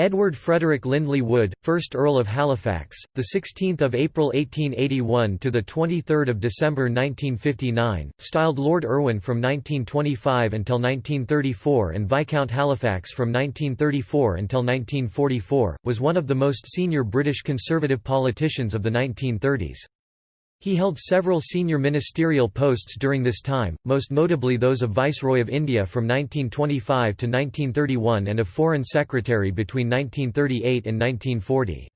Edward Frederick Lindley Wood, 1st Earl of Halifax, the 16th of April 1881 to the 23rd of December 1959, styled Lord Irwin from 1925 until 1934 and Viscount Halifax from 1934 until 1944, was one of the most senior British Conservative politicians of the 1930s. He held several senior ministerial posts during this time, most notably those of Viceroy of India from 1925 to 1931 and of Foreign Secretary between 1938 and 1940.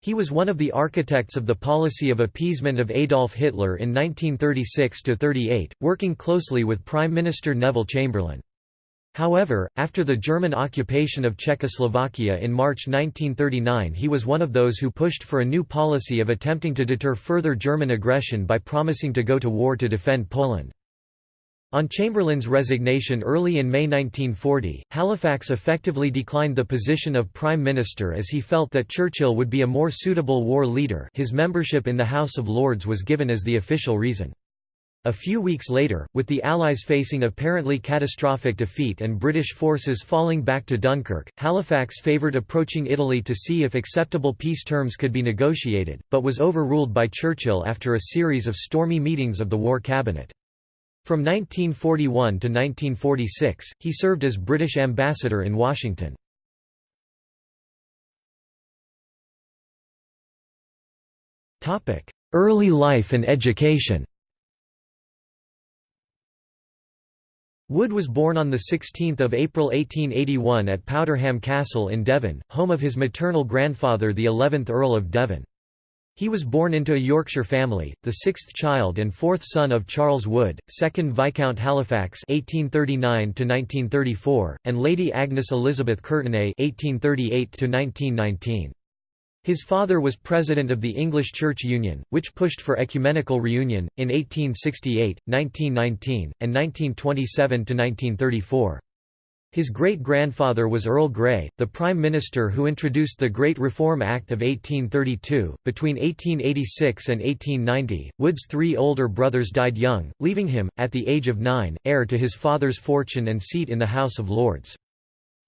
He was one of the architects of the policy of appeasement of Adolf Hitler in 1936–38, working closely with Prime Minister Neville Chamberlain. However, after the German occupation of Czechoslovakia in March 1939 he was one of those who pushed for a new policy of attempting to deter further German aggression by promising to go to war to defend Poland. On Chamberlain's resignation early in May 1940, Halifax effectively declined the position of Prime Minister as he felt that Churchill would be a more suitable war leader his membership in the House of Lords was given as the official reason. A few weeks later, with the Allies facing apparently catastrophic defeat and British forces falling back to Dunkirk, Halifax favoured approaching Italy to see if acceptable peace terms could be negotiated, but was overruled by Churchill after a series of stormy meetings of the War Cabinet. From 1941 to 1946, he served as British ambassador in Washington. Early life and education Wood was born on 16 April 1881 at Powderham Castle in Devon, home of his maternal grandfather the 11th Earl of Devon. He was born into a Yorkshire family, the sixth child and fourth son of Charles Wood, 2nd Viscount Halifax (1839–1934), and Lady Agnes Elizabeth Courtenay (1838–1919). His father was president of the English Church Union, which pushed for ecumenical reunion, in 1868, 1919, and 1927–1934. His great-grandfather was Earl Grey, the Prime Minister who introduced the Great Reform Act of 1832. Between 1886 and 1890, Wood's three older brothers died young, leaving him, at the age of nine, heir to his father's fortune and seat in the House of Lords.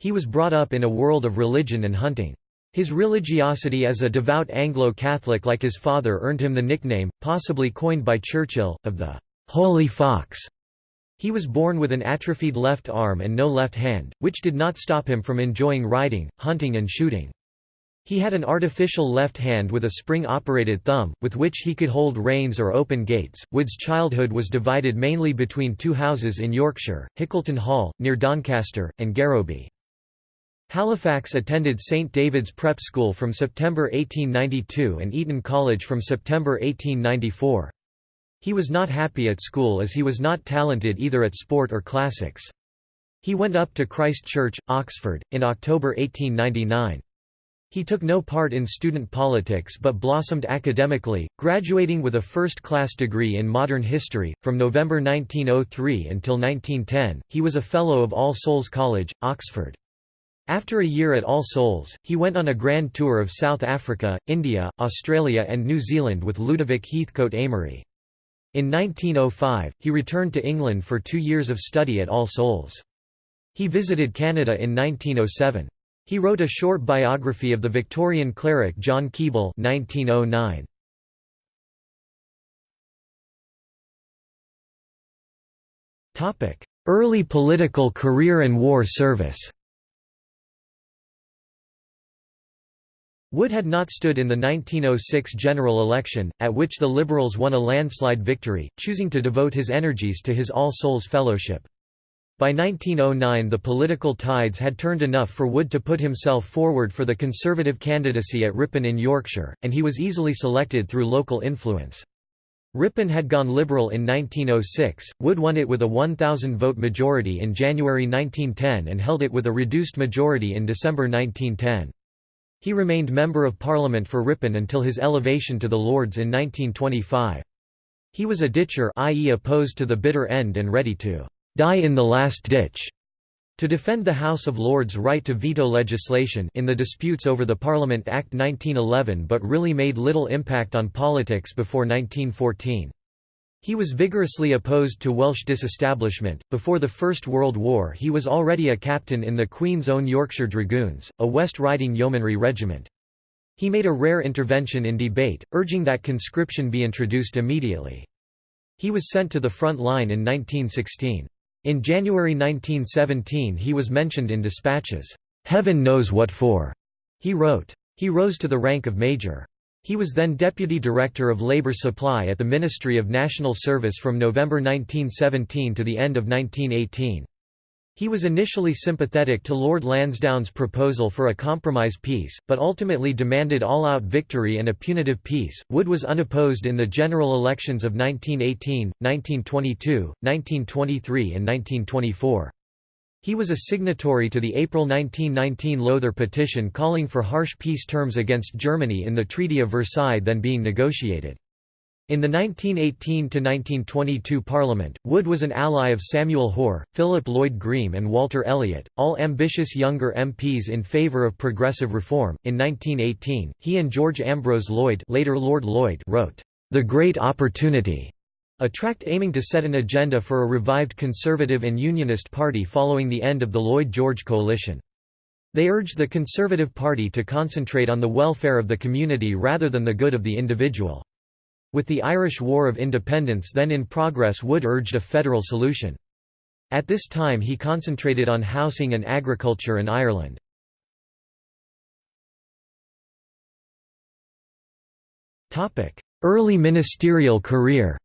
He was brought up in a world of religion and hunting. His religiosity as a devout Anglo-Catholic like his father earned him the nickname, possibly coined by Churchill, of the «Holy Fox». He was born with an atrophied left arm and no left hand, which did not stop him from enjoying riding, hunting and shooting. He had an artificial left hand with a spring-operated thumb, with which he could hold reins or open gates. Wood's childhood was divided mainly between two houses in Yorkshire, Hickleton Hall, near Doncaster, and Garrowby. Halifax attended St David's Prep School from September 1892 and Eton College from September 1894. He was not happy at school as he was not talented either at sport or classics. He went up to Christ Church, Oxford, in October 1899. He took no part in student politics but blossomed academically, graduating with a first-class degree in modern history. From November 1903 until 1910, he was a Fellow of All Souls College, Oxford. After a year at All Souls, he went on a grand tour of South Africa, India, Australia and New Zealand with Ludovic Heathcoat Amory. In 1905, he returned to England for two years of study at All Souls. He visited Canada in 1907. He wrote a short biography of the Victorian cleric John Keble 1909. Early political career and war service Wood had not stood in the 1906 general election, at which the Liberals won a landslide victory, choosing to devote his energies to his All Souls Fellowship. By 1909 the political tides had turned enough for Wood to put himself forward for the Conservative candidacy at Ripon in Yorkshire, and he was easily selected through local influence. Ripon had gone Liberal in 1906, Wood won it with a 1,000-vote majority in January 1910 and held it with a reduced majority in December 1910. He remained Member of Parliament for Ripon until his elevation to the Lords in 1925. He was a ditcher i.e. opposed to the bitter end and ready to «die in the last ditch» to defend the House of Lords' right to veto legislation in the disputes over the Parliament Act 1911 but really made little impact on politics before 1914. He was vigorously opposed to Welsh disestablishment. Before the First World War, he was already a captain in the Queen's Own Yorkshire Dragoons, a West Riding yeomanry regiment. He made a rare intervention in debate, urging that conscription be introduced immediately. He was sent to the front line in 1916. In January 1917 he was mentioned in dispatches, "'Heaven knows what for'", he wrote. He rose to the rank of major. He was then Deputy Director of Labour Supply at the Ministry of National Service from November 1917 to the end of 1918. He was initially sympathetic to Lord Lansdowne's proposal for a compromise peace, but ultimately demanded all-out victory and a punitive peace. Wood was unopposed in the general elections of 1918, 1922, 1923 and 1924. He was a signatory to the April 1919 Lowther petition calling for harsh peace terms against Germany in the Treaty of Versailles then being negotiated. In the 1918–1922 Parliament, Wood was an ally of Samuel Hoare, Philip Lloyd Greame and Walter Elliot, all ambitious younger MPs in favour of progressive reform. In 1918, he and George Ambrose Lloyd, later Lord Lloyd wrote, "The Great Opportunity", a tract aiming to set an agenda for a revived Conservative and Unionist party following the end of the Lloyd-George coalition. They urged the Conservative Party to concentrate on the welfare of the community rather than the good of the individual. With the Irish War of Independence then in progress Wood urged a federal solution. At this time he concentrated on housing and agriculture in Ireland. Early ministerial career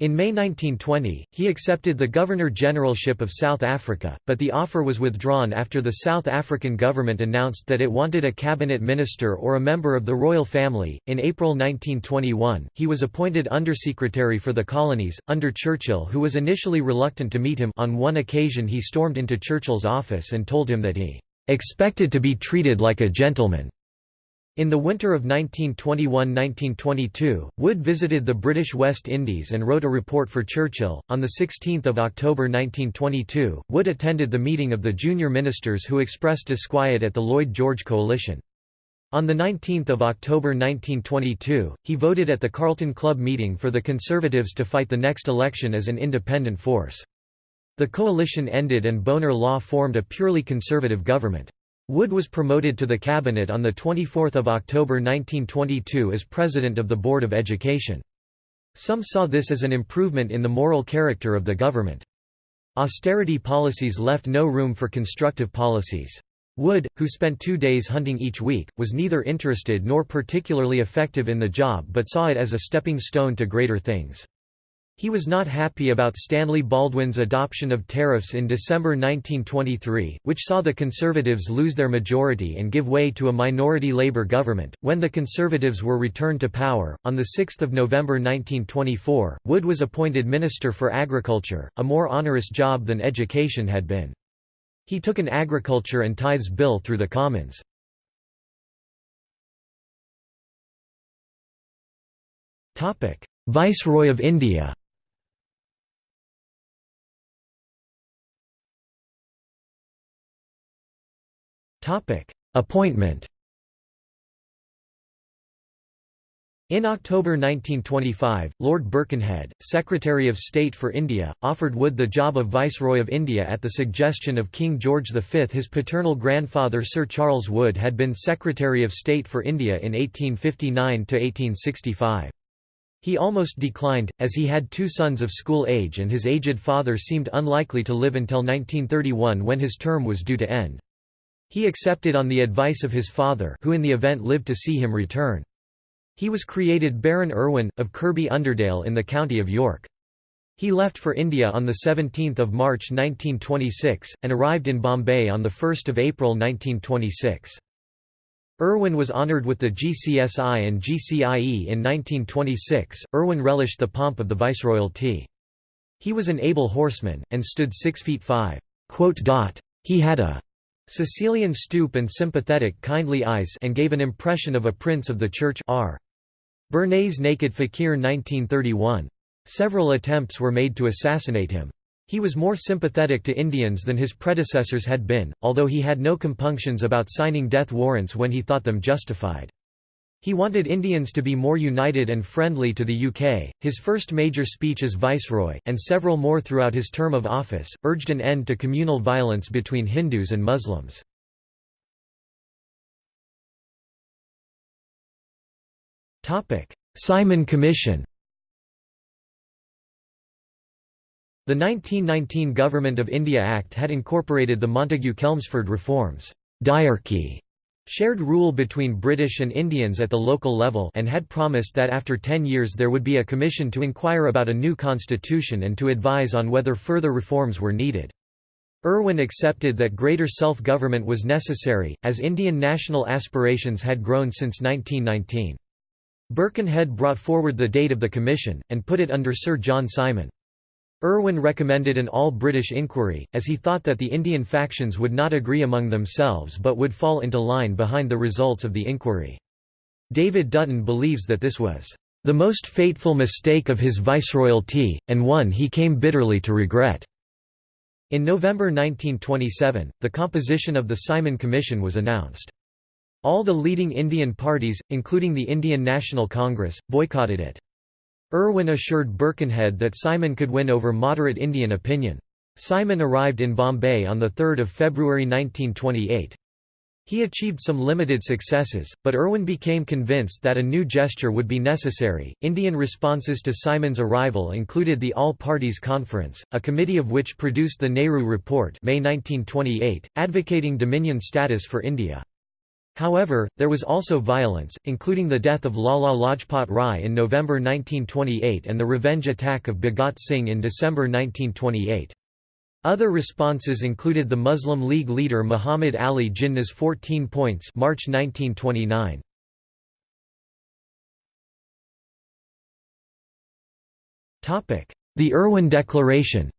In May 1920, he accepted the Governor-Generalship of South Africa, but the offer was withdrawn after the South African government announced that it wanted a cabinet minister or a member of the royal family. In April 1921, he was appointed Undersecretary for the Colonies, under Churchill who was initially reluctant to meet him on one occasion he stormed into Churchill's office and told him that he "...expected to be treated like a gentleman." In the winter of 1921–1922, Wood visited the British West Indies and wrote a report for Churchill. On 16 October 1922, Wood attended the meeting of the junior ministers who expressed disquiet at the Lloyd-George coalition. On 19 October 1922, he voted at the Carlton Club meeting for the Conservatives to fight the next election as an independent force. The coalition ended and Bonar Law formed a purely conservative government. Wood was promoted to the cabinet on 24 October 1922 as president of the Board of Education. Some saw this as an improvement in the moral character of the government. Austerity policies left no room for constructive policies. Wood, who spent two days hunting each week, was neither interested nor particularly effective in the job but saw it as a stepping stone to greater things. He was not happy about Stanley Baldwin's adoption of tariffs in December 1923, which saw the Conservatives lose their majority and give way to a minority Labour government. When the Conservatives were returned to power, on 6 November 1924, Wood was appointed Minister for Agriculture, a more onerous job than education had been. He took an agriculture and tithes bill through the Commons. Viceroy of India Appointment In October 1925, Lord Birkenhead, Secretary of State for India, offered Wood the job of Viceroy of India at the suggestion of King George V. His paternal grandfather Sir Charles Wood had been Secretary of State for India in 1859–1865. He almost declined, as he had two sons of school age and his aged father seemed unlikely to live until 1931 when his term was due to end. He accepted on the advice of his father who in the event lived to see him return. He was created Baron Irwin, of Kirby Underdale in the county of York. He left for India on 17 March 1926, and arrived in Bombay on 1 April 1926. Irwin was honoured with the GCSI and GCIE in 1926. Irwin relished the pomp of the viceroyalty. He was an able horseman, and stood 6 feet 5. He had a Sicilian stoop and sympathetic kindly eyes and gave an impression of a prince of the church R. Bernays Naked Fakir 1931. Several attempts were made to assassinate him. He was more sympathetic to Indians than his predecessors had been, although he had no compunctions about signing death warrants when he thought them justified. He wanted Indians to be more united and friendly to the UK. His first major speech as Viceroy, and several more throughout his term of office, urged an end to communal violence between Hindus and Muslims. Simon Commission The 1919 Government of India Act had incorporated the Montagu-Chelmsford reforms diarchy shared rule between British and Indians at the local level and had promised that after ten years there would be a commission to inquire about a new constitution and to advise on whether further reforms were needed. Irwin accepted that greater self-government was necessary, as Indian national aspirations had grown since 1919. Birkenhead brought forward the date of the commission, and put it under Sir John Simon. Irwin recommended an all-British inquiry, as he thought that the Indian factions would not agree among themselves but would fall into line behind the results of the inquiry. David Dutton believes that this was the most fateful mistake of his viceroyalty, and one he came bitterly to regret. In November 1927, the composition of the Simon Commission was announced. All the leading Indian parties, including the Indian National Congress, boycotted it. Irwin assured Birkenhead that Simon could win over moderate Indian opinion. Simon arrived in Bombay on 3 February 1928. He achieved some limited successes, but Irwin became convinced that a new gesture would be necessary. Indian responses to Simon's arrival included the All Parties Conference, a committee of which produced the Nehru Report, May 1928, advocating Dominion status for India. However, there was also violence, including the death of Lala Lajpat Rai in November 1928 and the revenge attack of Bhagat Singh in December 1928. Other responses included the Muslim League leader Muhammad Ali Jinnah's 14 points March 1929. The Irwin Declaration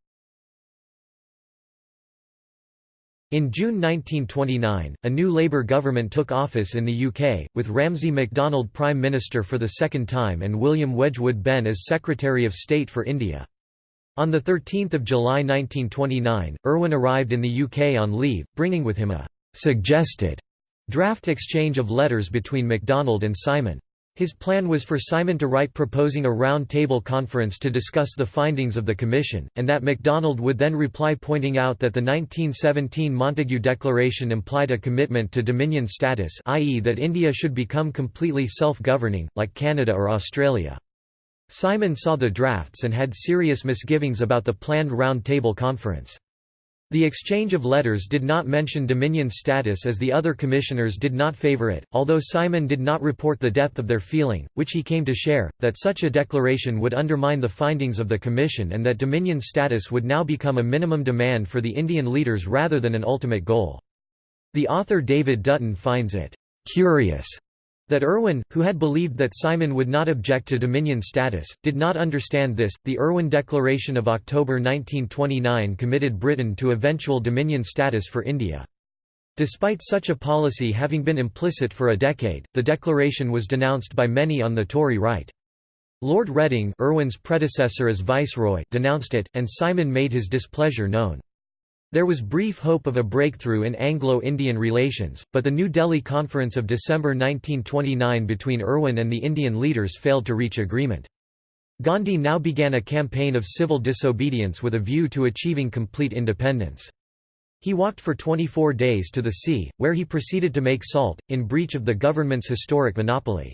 In June 1929, a new Labour government took office in the UK, with Ramsay MacDonald Prime Minister for the second time and William Wedgwood Benn as Secretary of State for India. On 13 July 1929, Irwin arrived in the UK on leave, bringing with him a «suggested» draft exchange of letters between MacDonald and Simon. His plan was for Simon to write proposing a round-table conference to discuss the findings of the Commission, and that MacDonald would then reply pointing out that the 1917 Montagu Declaration implied a commitment to Dominion status i.e. that India should become completely self-governing, like Canada or Australia. Simon saw the drafts and had serious misgivings about the planned round-table conference. The exchange of letters did not mention Dominion status as the other commissioners did not favour it, although Simon did not report the depth of their feeling, which he came to share, that such a declaration would undermine the findings of the Commission and that Dominion status would now become a minimum demand for the Indian leaders rather than an ultimate goal. The author David Dutton finds it «curious» That Irwin, who had believed that Simon would not object to Dominion status, did not understand this. The Irwin Declaration of October 1929 committed Britain to eventual Dominion status for India. Despite such a policy having been implicit for a decade, the declaration was denounced by many on the Tory right. Lord Reading Irwin's predecessor as Viceroy denounced it, and Simon made his displeasure known. There was brief hope of a breakthrough in Anglo-Indian relations, but the New Delhi Conference of December 1929 between Irwin and the Indian leaders failed to reach agreement. Gandhi now began a campaign of civil disobedience with a view to achieving complete independence. He walked for 24 days to the sea, where he proceeded to make salt, in breach of the government's historic monopoly.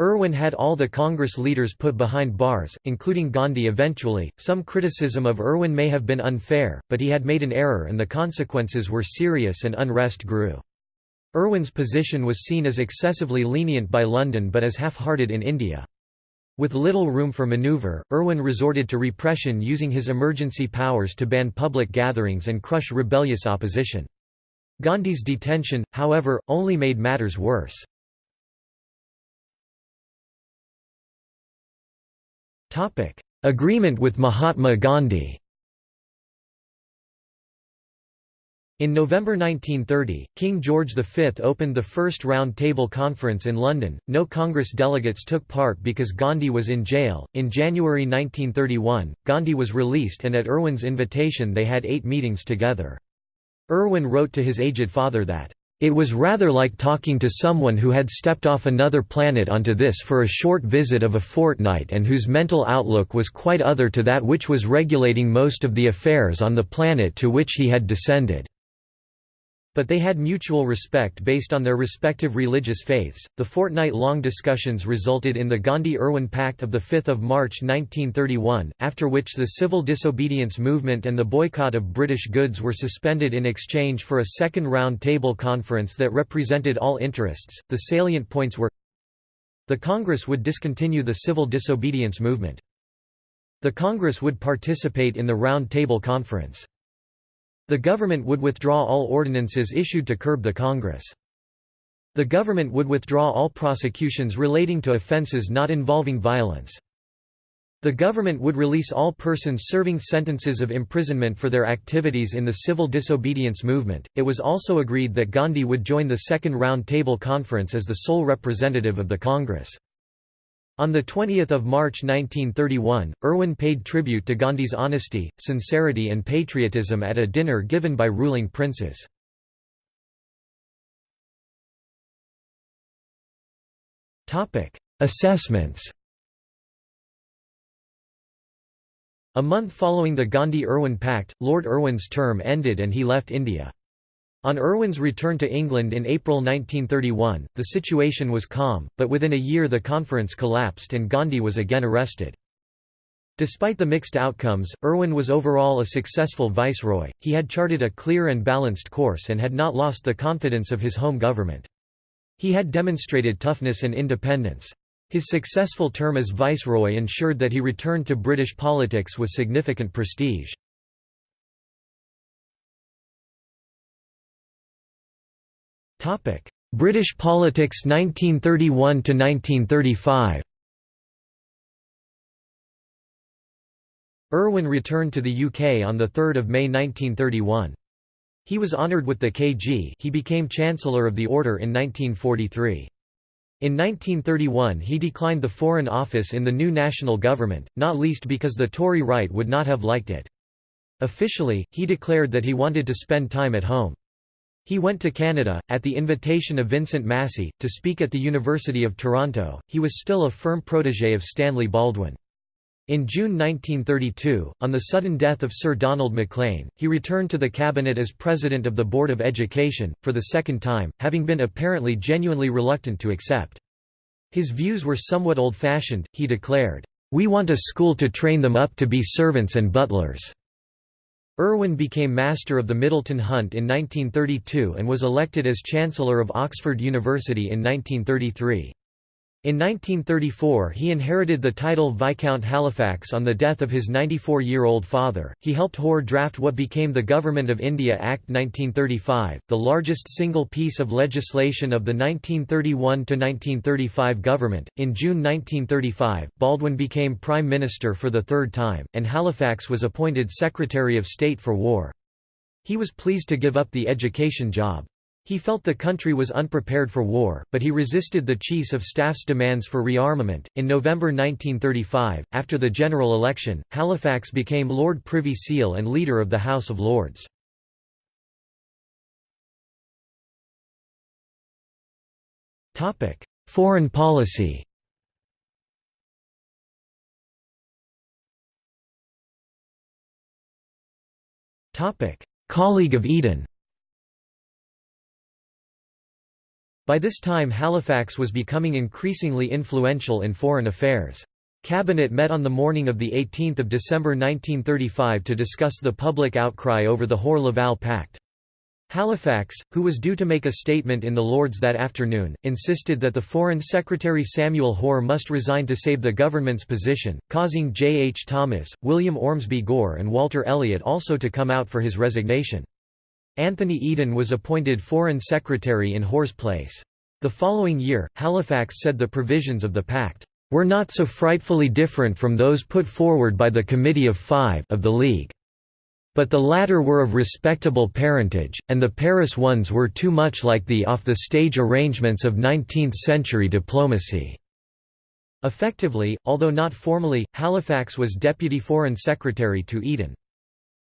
Irwin had all the Congress leaders put behind bars, including Gandhi eventually. Some criticism of Irwin may have been unfair, but he had made an error and the consequences were serious and unrest grew. Irwin's position was seen as excessively lenient by London but as half-hearted in India. With little room for manoeuvre, Irwin resorted to repression using his emergency powers to ban public gatherings and crush rebellious opposition. Gandhi's detention, however, only made matters worse. Topic: Agreement with Mahatma Gandhi. In November 1930, King George V opened the first Round Table Conference in London. No Congress delegates took part because Gandhi was in jail. In January 1931, Gandhi was released and at Irwin's invitation they had eight meetings together. Irwin wrote to his aged father that, It was rather like talking to someone who had stepped off another planet onto this for a short visit of a fortnight and whose mental outlook was quite other to that which was regulating most of the affairs on the planet to which he had descended. But they had mutual respect based on their respective religious faiths. The fortnight long discussions resulted in the Gandhi Irwin Pact of 5 March 1931, after which the civil disobedience movement and the boycott of British goods were suspended in exchange for a second round table conference that represented all interests. The salient points were the Congress would discontinue the civil disobedience movement. The Congress would participate in the Round Table Conference. The government would withdraw all ordinances issued to curb the Congress. The government would withdraw all prosecutions relating to offences not involving violence. The government would release all persons serving sentences of imprisonment for their activities in the civil disobedience movement. It was also agreed that Gandhi would join the Second Round Table Conference as the sole representative of the Congress. On 20 March 1931, Irwin paid tribute to Gandhi's honesty, sincerity and patriotism at a dinner given by ruling princes. Assessments A month following the Gandhi–Irwin Pact, Lord Irwin's term ended and he left India. On Irwin's return to England in April 1931, the situation was calm, but within a year the conference collapsed and Gandhi was again arrested. Despite the mixed outcomes, Irwin was overall a successful viceroy, he had charted a clear and balanced course and had not lost the confidence of his home government. He had demonstrated toughness and independence. His successful term as viceroy ensured that he returned to British politics with significant prestige. British politics 1931 to 1935 Irwin returned to the UK on 3 May 1931. He was honoured with the KG he became Chancellor of the Order in 1943. In 1931 he declined the Foreign Office in the new national government, not least because the Tory right would not have liked it. Officially, he declared that he wanted to spend time at home. He went to Canada, at the invitation of Vincent Massey, to speak at the University of Toronto. He was still a firm protégé of Stanley Baldwin. In June 1932, on the sudden death of Sir Donald Maclean, he returned to the cabinet as president of the Board of Education, for the second time, having been apparently genuinely reluctant to accept. His views were somewhat old-fashioned, he declared, "'We want a school to train them up to be servants and butlers.' Irwin became Master of the Middleton Hunt in 1932 and was elected as Chancellor of Oxford University in 1933. In 1934 he inherited the title Viscount Halifax on the death of his 94-year-old father. He helped Hoare draft what became the Government of India Act 1935, the largest single piece of legislation of the 1931–1935 government. In June 1935, Baldwin became Prime Minister for the third time, and Halifax was appointed Secretary of State for War. He was pleased to give up the education job. He felt the country was unprepared for war, but he resisted the Chiefs of Staff's demands for rearmament. In November 1935, after the general election, Halifax became Lord Privy Seal and leader of the House of Lords. Topic: Foreign policy. Topic: Colleague of Eden. By this time Halifax was becoming increasingly influential in foreign affairs. Cabinet met on the morning of 18 December 1935 to discuss the public outcry over the Hoare-Laval Pact. Halifax, who was due to make a statement in the Lords that afternoon, insisted that the Foreign Secretary Samuel Hoare must resign to save the government's position, causing J. H. Thomas, William Ormsby Gore and Walter Elliot also to come out for his resignation. Anthony Eden was appointed Foreign Secretary in Hoare's place. The following year, Halifax said the provisions of the pact were not so frightfully different from those put forward by the Committee of Five of the League. But the latter were of respectable parentage, and the Paris ones were too much like the off-the-stage arrangements of 19th-century diplomacy. Effectively, although not formally, Halifax was Deputy Foreign Secretary to Eden.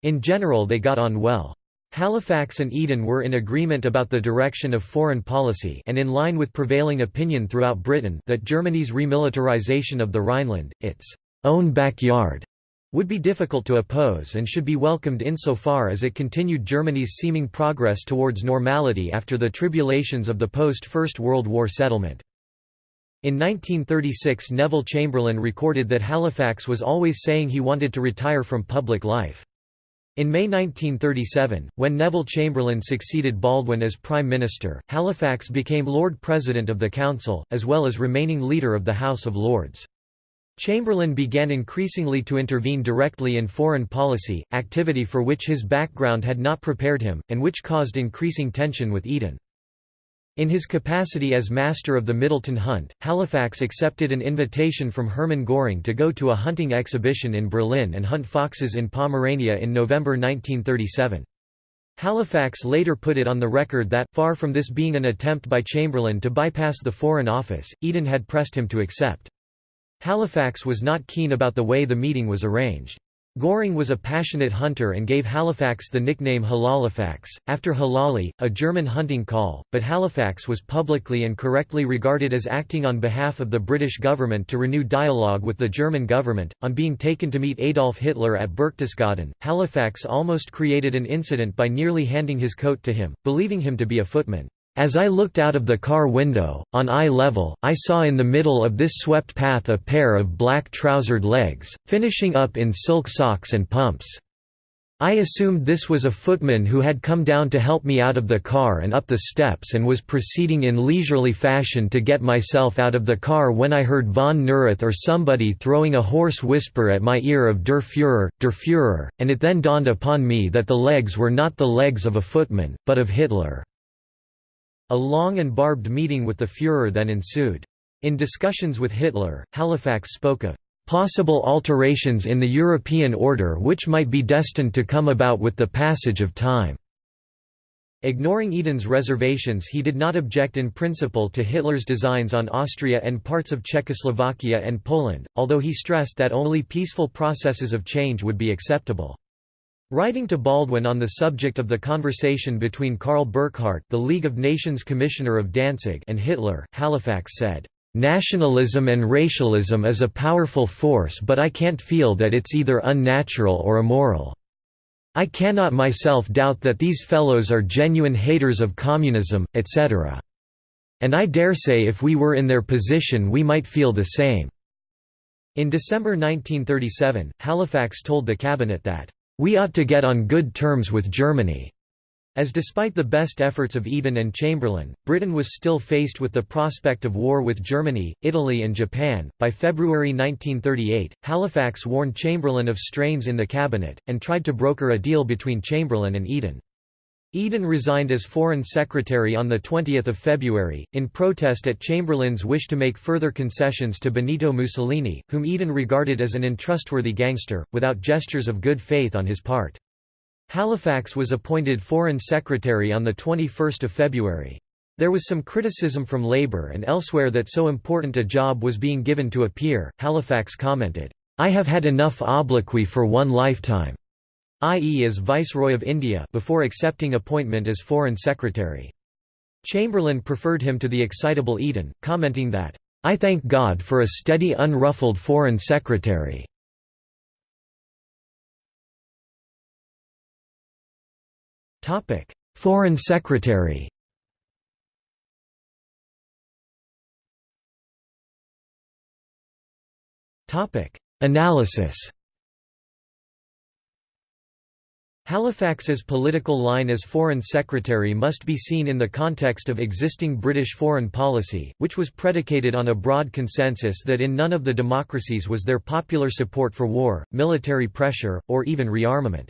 In general they got on well. Halifax and Eden were in agreement about the direction of foreign policy and in line with prevailing opinion throughout Britain that Germany's remilitarization of the Rhineland, its own backyard, would be difficult to oppose and should be welcomed insofar as it continued Germany's seeming progress towards normality after the tribulations of the post-First World War settlement. In 1936 Neville Chamberlain recorded that Halifax was always saying he wanted to retire from public life. In May 1937, when Neville Chamberlain succeeded Baldwin as Prime Minister, Halifax became Lord President of the Council, as well as remaining leader of the House of Lords. Chamberlain began increasingly to intervene directly in foreign policy, activity for which his background had not prepared him, and which caused increasing tension with Eden. In his capacity as master of the Middleton Hunt, Halifax accepted an invitation from Hermann Göring to go to a hunting exhibition in Berlin and hunt foxes in Pomerania in November 1937. Halifax later put it on the record that, far from this being an attempt by Chamberlain to bypass the Foreign Office, Eden had pressed him to accept. Halifax was not keen about the way the meeting was arranged. Göring was a passionate hunter and gave Halifax the nickname Halalifax, after halali, a German hunting call, but Halifax was publicly and correctly regarded as acting on behalf of the British government to renew dialogue with the German government. On being taken to meet Adolf Hitler at Berchtesgaden, Halifax almost created an incident by nearly handing his coat to him, believing him to be a footman. As I looked out of the car window, on eye level, I saw in the middle of this swept path a pair of black-trousered legs, finishing up in silk socks and pumps. I assumed this was a footman who had come down to help me out of the car and up the steps and was proceeding in leisurely fashion to get myself out of the car when I heard von Neurath or somebody throwing a hoarse whisper at my ear of Der Führer, Der Führer, and it then dawned upon me that the legs were not the legs of a footman, but of Hitler. A long and barbed meeting with the Führer then ensued. In discussions with Hitler, Halifax spoke of possible alterations in the European order which might be destined to come about with the passage of time. Ignoring Eden's reservations he did not object in principle to Hitler's designs on Austria and parts of Czechoslovakia and Poland, although he stressed that only peaceful processes of change would be acceptable. Writing to Baldwin on the subject of the conversation between Karl Burckhardt the League of Nations Commissioner of Danzig and Hitler, Halifax said, "...nationalism and racialism is a powerful force but I can't feel that it's either unnatural or immoral. I cannot myself doubt that these fellows are genuine haters of communism, etc. And I dare say if we were in their position we might feel the same." In December 1937, Halifax told the cabinet that we ought to get on good terms with Germany. As despite the best efforts of Eden and Chamberlain, Britain was still faced with the prospect of war with Germany, Italy, and Japan. By February 1938, Halifax warned Chamberlain of strains in the cabinet, and tried to broker a deal between Chamberlain and Eden. Eden resigned as Foreign Secretary on 20 February, in protest at Chamberlain's wish to make further concessions to Benito Mussolini, whom Eden regarded as an untrustworthy gangster, without gestures of good faith on his part. Halifax was appointed Foreign Secretary on 21 February. There was some criticism from Labour and elsewhere that so important a job was being given to a peer. Halifax commented, I have had enough obloquy for one lifetime i.e. as Viceroy of India before accepting appointment as Foreign Secretary. Chamberlain preferred him to the excitable Eden, commenting that, "'I thank God for a steady unruffled Foreign Secretary." Foreign Secretary Analysis Halifax's political line as Foreign Secretary must be seen in the context of existing British foreign policy, which was predicated on a broad consensus that in none of the democracies was there popular support for war, military pressure, or even rearmament.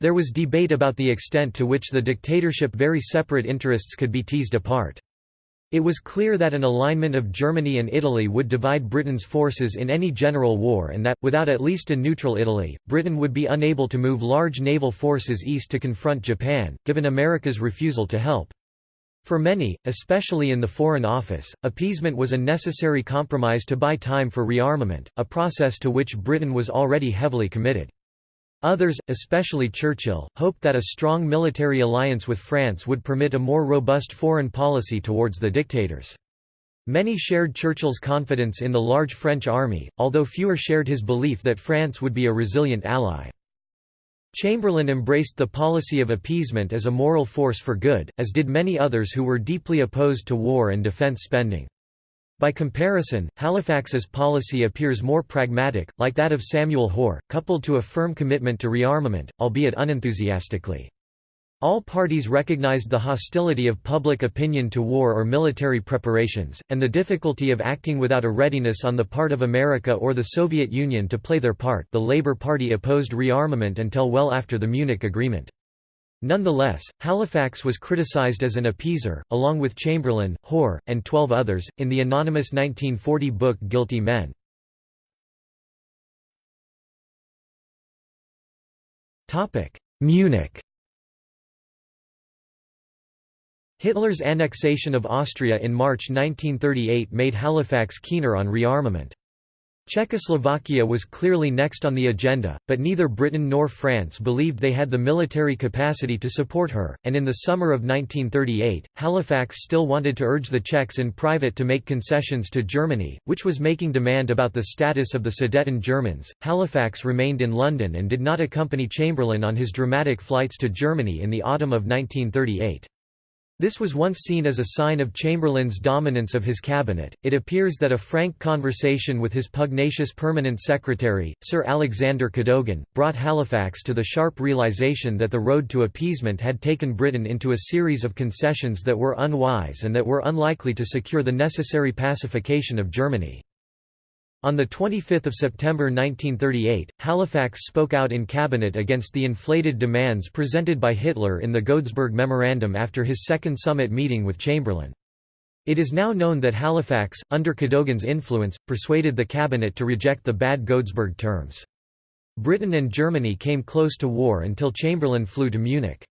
There was debate about the extent to which the dictatorship very separate interests could be teased apart. It was clear that an alignment of Germany and Italy would divide Britain's forces in any general war and that, without at least a neutral Italy, Britain would be unable to move large naval forces east to confront Japan, given America's refusal to help. For many, especially in the Foreign Office, appeasement was a necessary compromise to buy time for rearmament, a process to which Britain was already heavily committed. Others, especially Churchill, hoped that a strong military alliance with France would permit a more robust foreign policy towards the dictators. Many shared Churchill's confidence in the large French army, although fewer shared his belief that France would be a resilient ally. Chamberlain embraced the policy of appeasement as a moral force for good, as did many others who were deeply opposed to war and defence spending. By comparison, Halifax's policy appears more pragmatic, like that of Samuel Hoare, coupled to a firm commitment to rearmament, albeit unenthusiastically. All parties recognized the hostility of public opinion to war or military preparations, and the difficulty of acting without a readiness on the part of America or the Soviet Union to play their part the Labour Party opposed rearmament until well after the Munich Agreement. Nonetheless, Halifax was criticized as an appeaser, along with Chamberlain, Hoare, and twelve others, in the anonymous 1940 book Guilty Men. Munich Hitler's annexation of Austria in March 1938 made Halifax keener on rearmament. Czechoslovakia was clearly next on the agenda, but neither Britain nor France believed they had the military capacity to support her, and in the summer of 1938, Halifax still wanted to urge the Czechs in private to make concessions to Germany, which was making demand about the status of the Sudeten Germans. Halifax remained in London and did not accompany Chamberlain on his dramatic flights to Germany in the autumn of 1938. This was once seen as a sign of Chamberlain's dominance of his cabinet. It appears that a frank conversation with his pugnacious permanent secretary, Sir Alexander Cadogan, brought Halifax to the sharp realization that the road to appeasement had taken Britain into a series of concessions that were unwise and that were unlikely to secure the necessary pacification of Germany. On 25 September 1938, Halifax spoke out in cabinet against the inflated demands presented by Hitler in the Godesberg Memorandum after his second summit meeting with Chamberlain. It is now known that Halifax, under Cadogan's influence, persuaded the cabinet to reject the bad Godesberg terms. Britain and Germany came close to war until Chamberlain flew to Munich.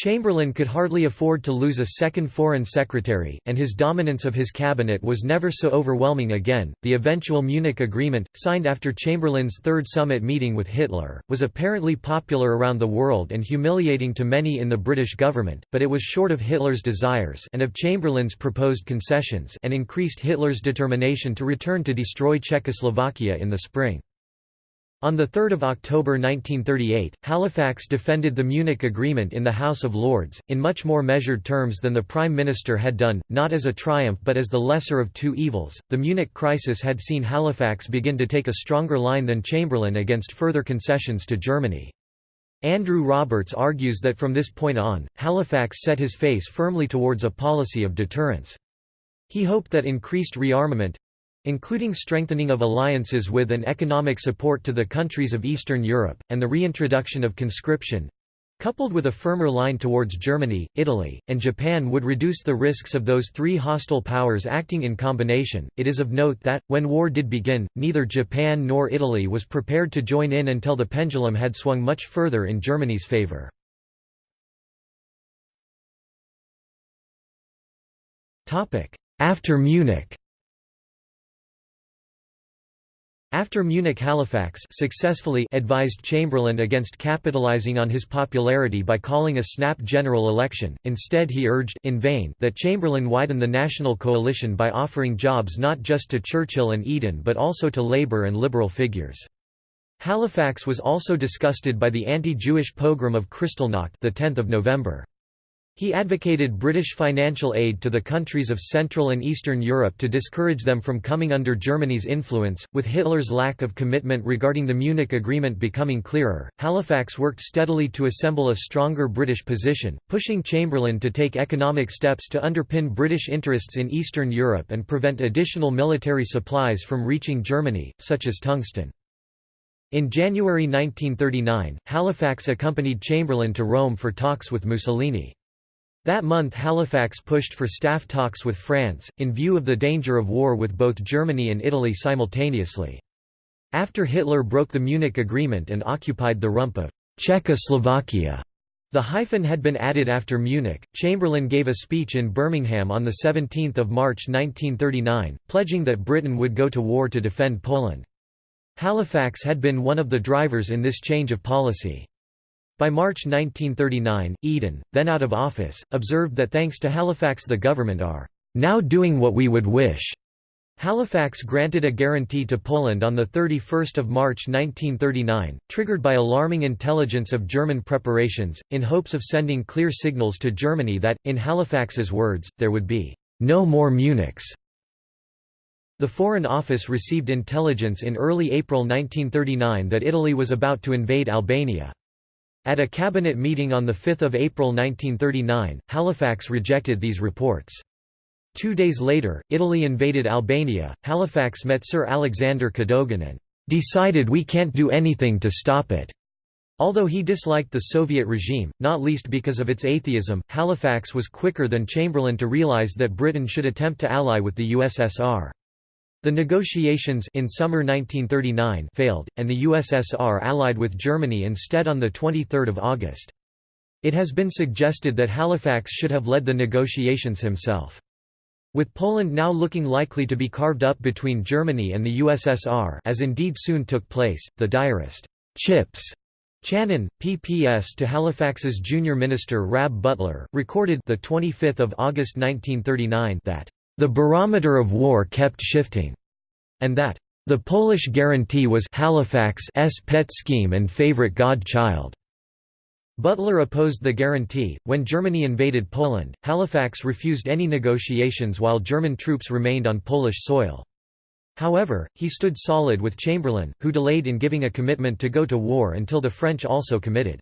Chamberlain could hardly afford to lose a second foreign secretary, and his dominance of his cabinet was never so overwhelming again. The eventual Munich Agreement, signed after Chamberlain's third summit meeting with Hitler, was apparently popular around the world and humiliating to many in the British government, but it was short of Hitler's desires and of Chamberlain's proposed concessions and increased Hitler's determination to return to destroy Czechoslovakia in the spring. On 3 October 1938, Halifax defended the Munich Agreement in the House of Lords, in much more measured terms than the Prime Minister had done, not as a triumph but as the lesser of two evils. The Munich crisis had seen Halifax begin to take a stronger line than Chamberlain against further concessions to Germany. Andrew Roberts argues that from this point on, Halifax set his face firmly towards a policy of deterrence. He hoped that increased rearmament, including strengthening of alliances with and economic support to the countries of Eastern Europe, and the reintroduction of conscription coupled with a firmer line towards Germany, Italy, and Japan would reduce the risks of those three hostile powers acting in combination. It is of note that, when war did begin, neither Japan nor Italy was prepared to join in until the pendulum had swung much further in Germany's favor. After Munich After Munich Halifax successfully advised Chamberlain against capitalizing on his popularity by calling a snap general election, instead he urged in vain that Chamberlain widen the national coalition by offering jobs not just to Churchill and Eden but also to Labour and Liberal figures. Halifax was also disgusted by the anti-Jewish pogrom of Kristallnacht the 10th of November. He advocated British financial aid to the countries of Central and Eastern Europe to discourage them from coming under Germany's influence. With Hitler's lack of commitment regarding the Munich Agreement becoming clearer, Halifax worked steadily to assemble a stronger British position, pushing Chamberlain to take economic steps to underpin British interests in Eastern Europe and prevent additional military supplies from reaching Germany, such as tungsten. In January 1939, Halifax accompanied Chamberlain to Rome for talks with Mussolini. That month Halifax pushed for staff talks with France, in view of the danger of war with both Germany and Italy simultaneously. After Hitler broke the Munich Agreement and occupied the rump of Czechoslovakia, the hyphen had been added after Munich. Chamberlain gave a speech in Birmingham on 17 March 1939, pledging that Britain would go to war to defend Poland. Halifax had been one of the drivers in this change of policy. By March 1939, Eden, then out of office, observed that thanks to Halifax the government are now doing what we would wish. Halifax granted a guarantee to Poland on 31 March 1939, triggered by alarming intelligence of German preparations, in hopes of sending clear signals to Germany that, in Halifax's words, there would be no more Munichs. The Foreign Office received intelligence in early April 1939 that Italy was about to invade Albania. At a cabinet meeting on 5 April 1939, Halifax rejected these reports. Two days later, Italy invaded Albania. Halifax met Sir Alexander Cadogan and decided we can't do anything to stop it. Although he disliked the Soviet regime, not least because of its atheism, Halifax was quicker than Chamberlain to realize that Britain should attempt to ally with the USSR. The negotiations in summer 1939 failed, and the USSR allied with Germany instead on 23 August. It has been suggested that Halifax should have led the negotiations himself. With Poland now looking likely to be carved up between Germany and the USSR as indeed soon took place, the diarist, Chips Channon, PPS to Halifax's junior minister Rab Butler, recorded the 25th of August 1939 that the barometer of war kept shifting, and that the Polish guarantee was Halifax's pet scheme and favorite godchild. Butler opposed the guarantee. When Germany invaded Poland, Halifax refused any negotiations while German troops remained on Polish soil. However, he stood solid with Chamberlain, who delayed in giving a commitment to go to war until the French also committed.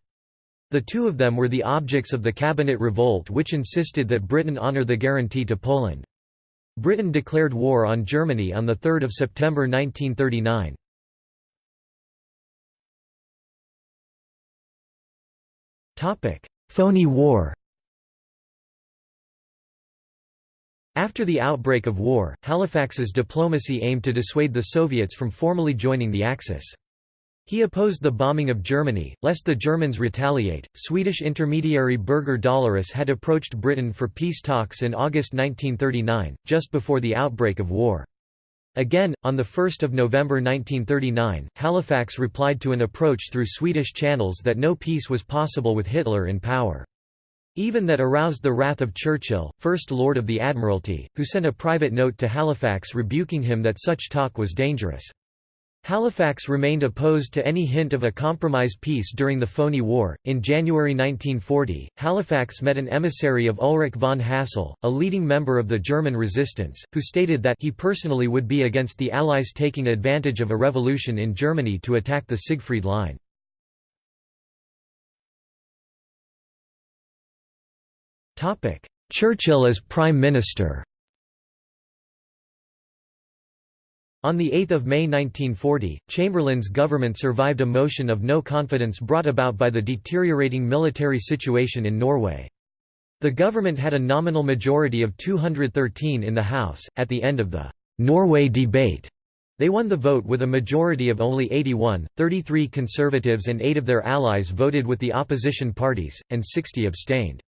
The two of them were the objects of the cabinet revolt which insisted that Britain honour the guarantee to Poland. Britain declared war on Germany on 3 September 1939. Phoney War After the outbreak of war, Halifax's diplomacy aimed to dissuade the Soviets from formally joining the Axis. He opposed the bombing of Germany, lest the Germans retaliate. Swedish intermediary Birger Dahlerus had approached Britain for peace talks in August 1939, just before the outbreak of war. Again, on 1 November 1939, Halifax replied to an approach through Swedish channels that no peace was possible with Hitler in power. Even that aroused the wrath of Churchill, First Lord of the Admiralty, who sent a private note to Halifax rebuking him that such talk was dangerous. Halifax remained opposed to any hint of a compromise peace during the Phoney War. In January 1940, Halifax met an emissary of Ulrich von Hassell, a leading member of the German resistance, who stated that he personally would be against the Allies taking advantage of a revolution in Germany to attack the Siegfried Line. Churchill as Prime Minister On 8 May 1940, Chamberlain's government survived a motion of no confidence brought about by the deteriorating military situation in Norway. The government had a nominal majority of 213 in the House. At the end of the Norway debate, they won the vote with a majority of only 81, 33 Conservatives and 8 of their allies voted with the opposition parties, and 60 abstained.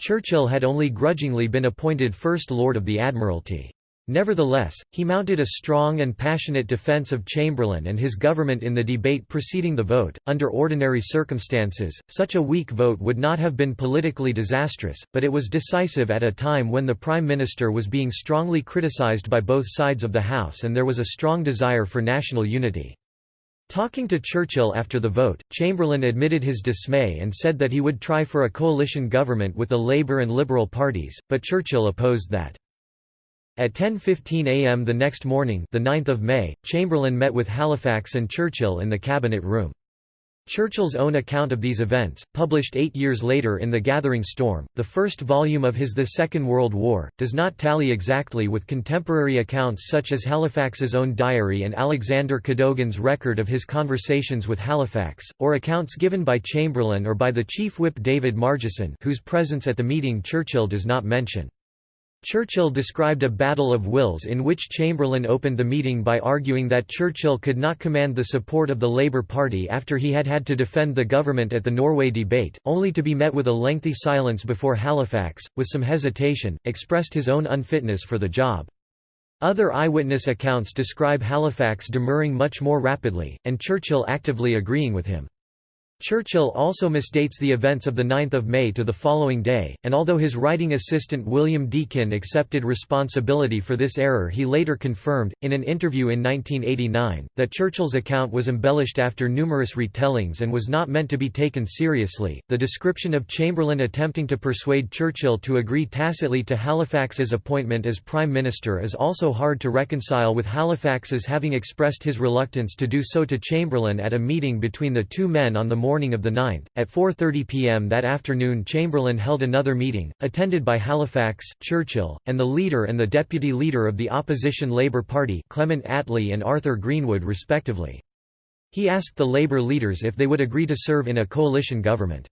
Churchill had only grudgingly been appointed First Lord of the Admiralty. Nevertheless, he mounted a strong and passionate defense of Chamberlain and his government in the debate preceding the vote. Under ordinary circumstances, such a weak vote would not have been politically disastrous, but it was decisive at a time when the Prime Minister was being strongly criticised by both sides of the House and there was a strong desire for national unity. Talking to Churchill after the vote, Chamberlain admitted his dismay and said that he would try for a coalition government with the Labour and Liberal parties, but Churchill opposed that. At 10.15 am the next morning the 9th of May, Chamberlain met with Halifax and Churchill in the Cabinet Room. Churchill's own account of these events, published eight years later in The Gathering Storm, the first volume of his The Second World War, does not tally exactly with contemporary accounts such as Halifax's own diary and Alexander Cadogan's record of his conversations with Halifax, or accounts given by Chamberlain or by the chief whip David Margesson whose presence at the meeting Churchill does not mention. Churchill described a battle of wills in which Chamberlain opened the meeting by arguing that Churchill could not command the support of the Labour Party after he had had to defend the government at the Norway debate, only to be met with a lengthy silence before Halifax, with some hesitation, expressed his own unfitness for the job. Other eyewitness accounts describe Halifax demurring much more rapidly, and Churchill actively agreeing with him. Churchill also misdates the events of 9 May to the following day, and although his writing assistant William Deakin accepted responsibility for this error he later confirmed, in an interview in 1989, that Churchill's account was embellished after numerous retellings and was not meant to be taken seriously. The description of Chamberlain attempting to persuade Churchill to agree tacitly to Halifax's appointment as Prime Minister is also hard to reconcile with Halifax's having expressed his reluctance to do so to Chamberlain at a meeting between the two men on the morning morning of the 9th. At 4.30 pm that afternoon Chamberlain held another meeting, attended by Halifax, Churchill, and the leader and the deputy leader of the opposition Labour Party Clement Attlee and Arthur Greenwood respectively. He asked the Labour leaders if they would agree to serve in a coalition government.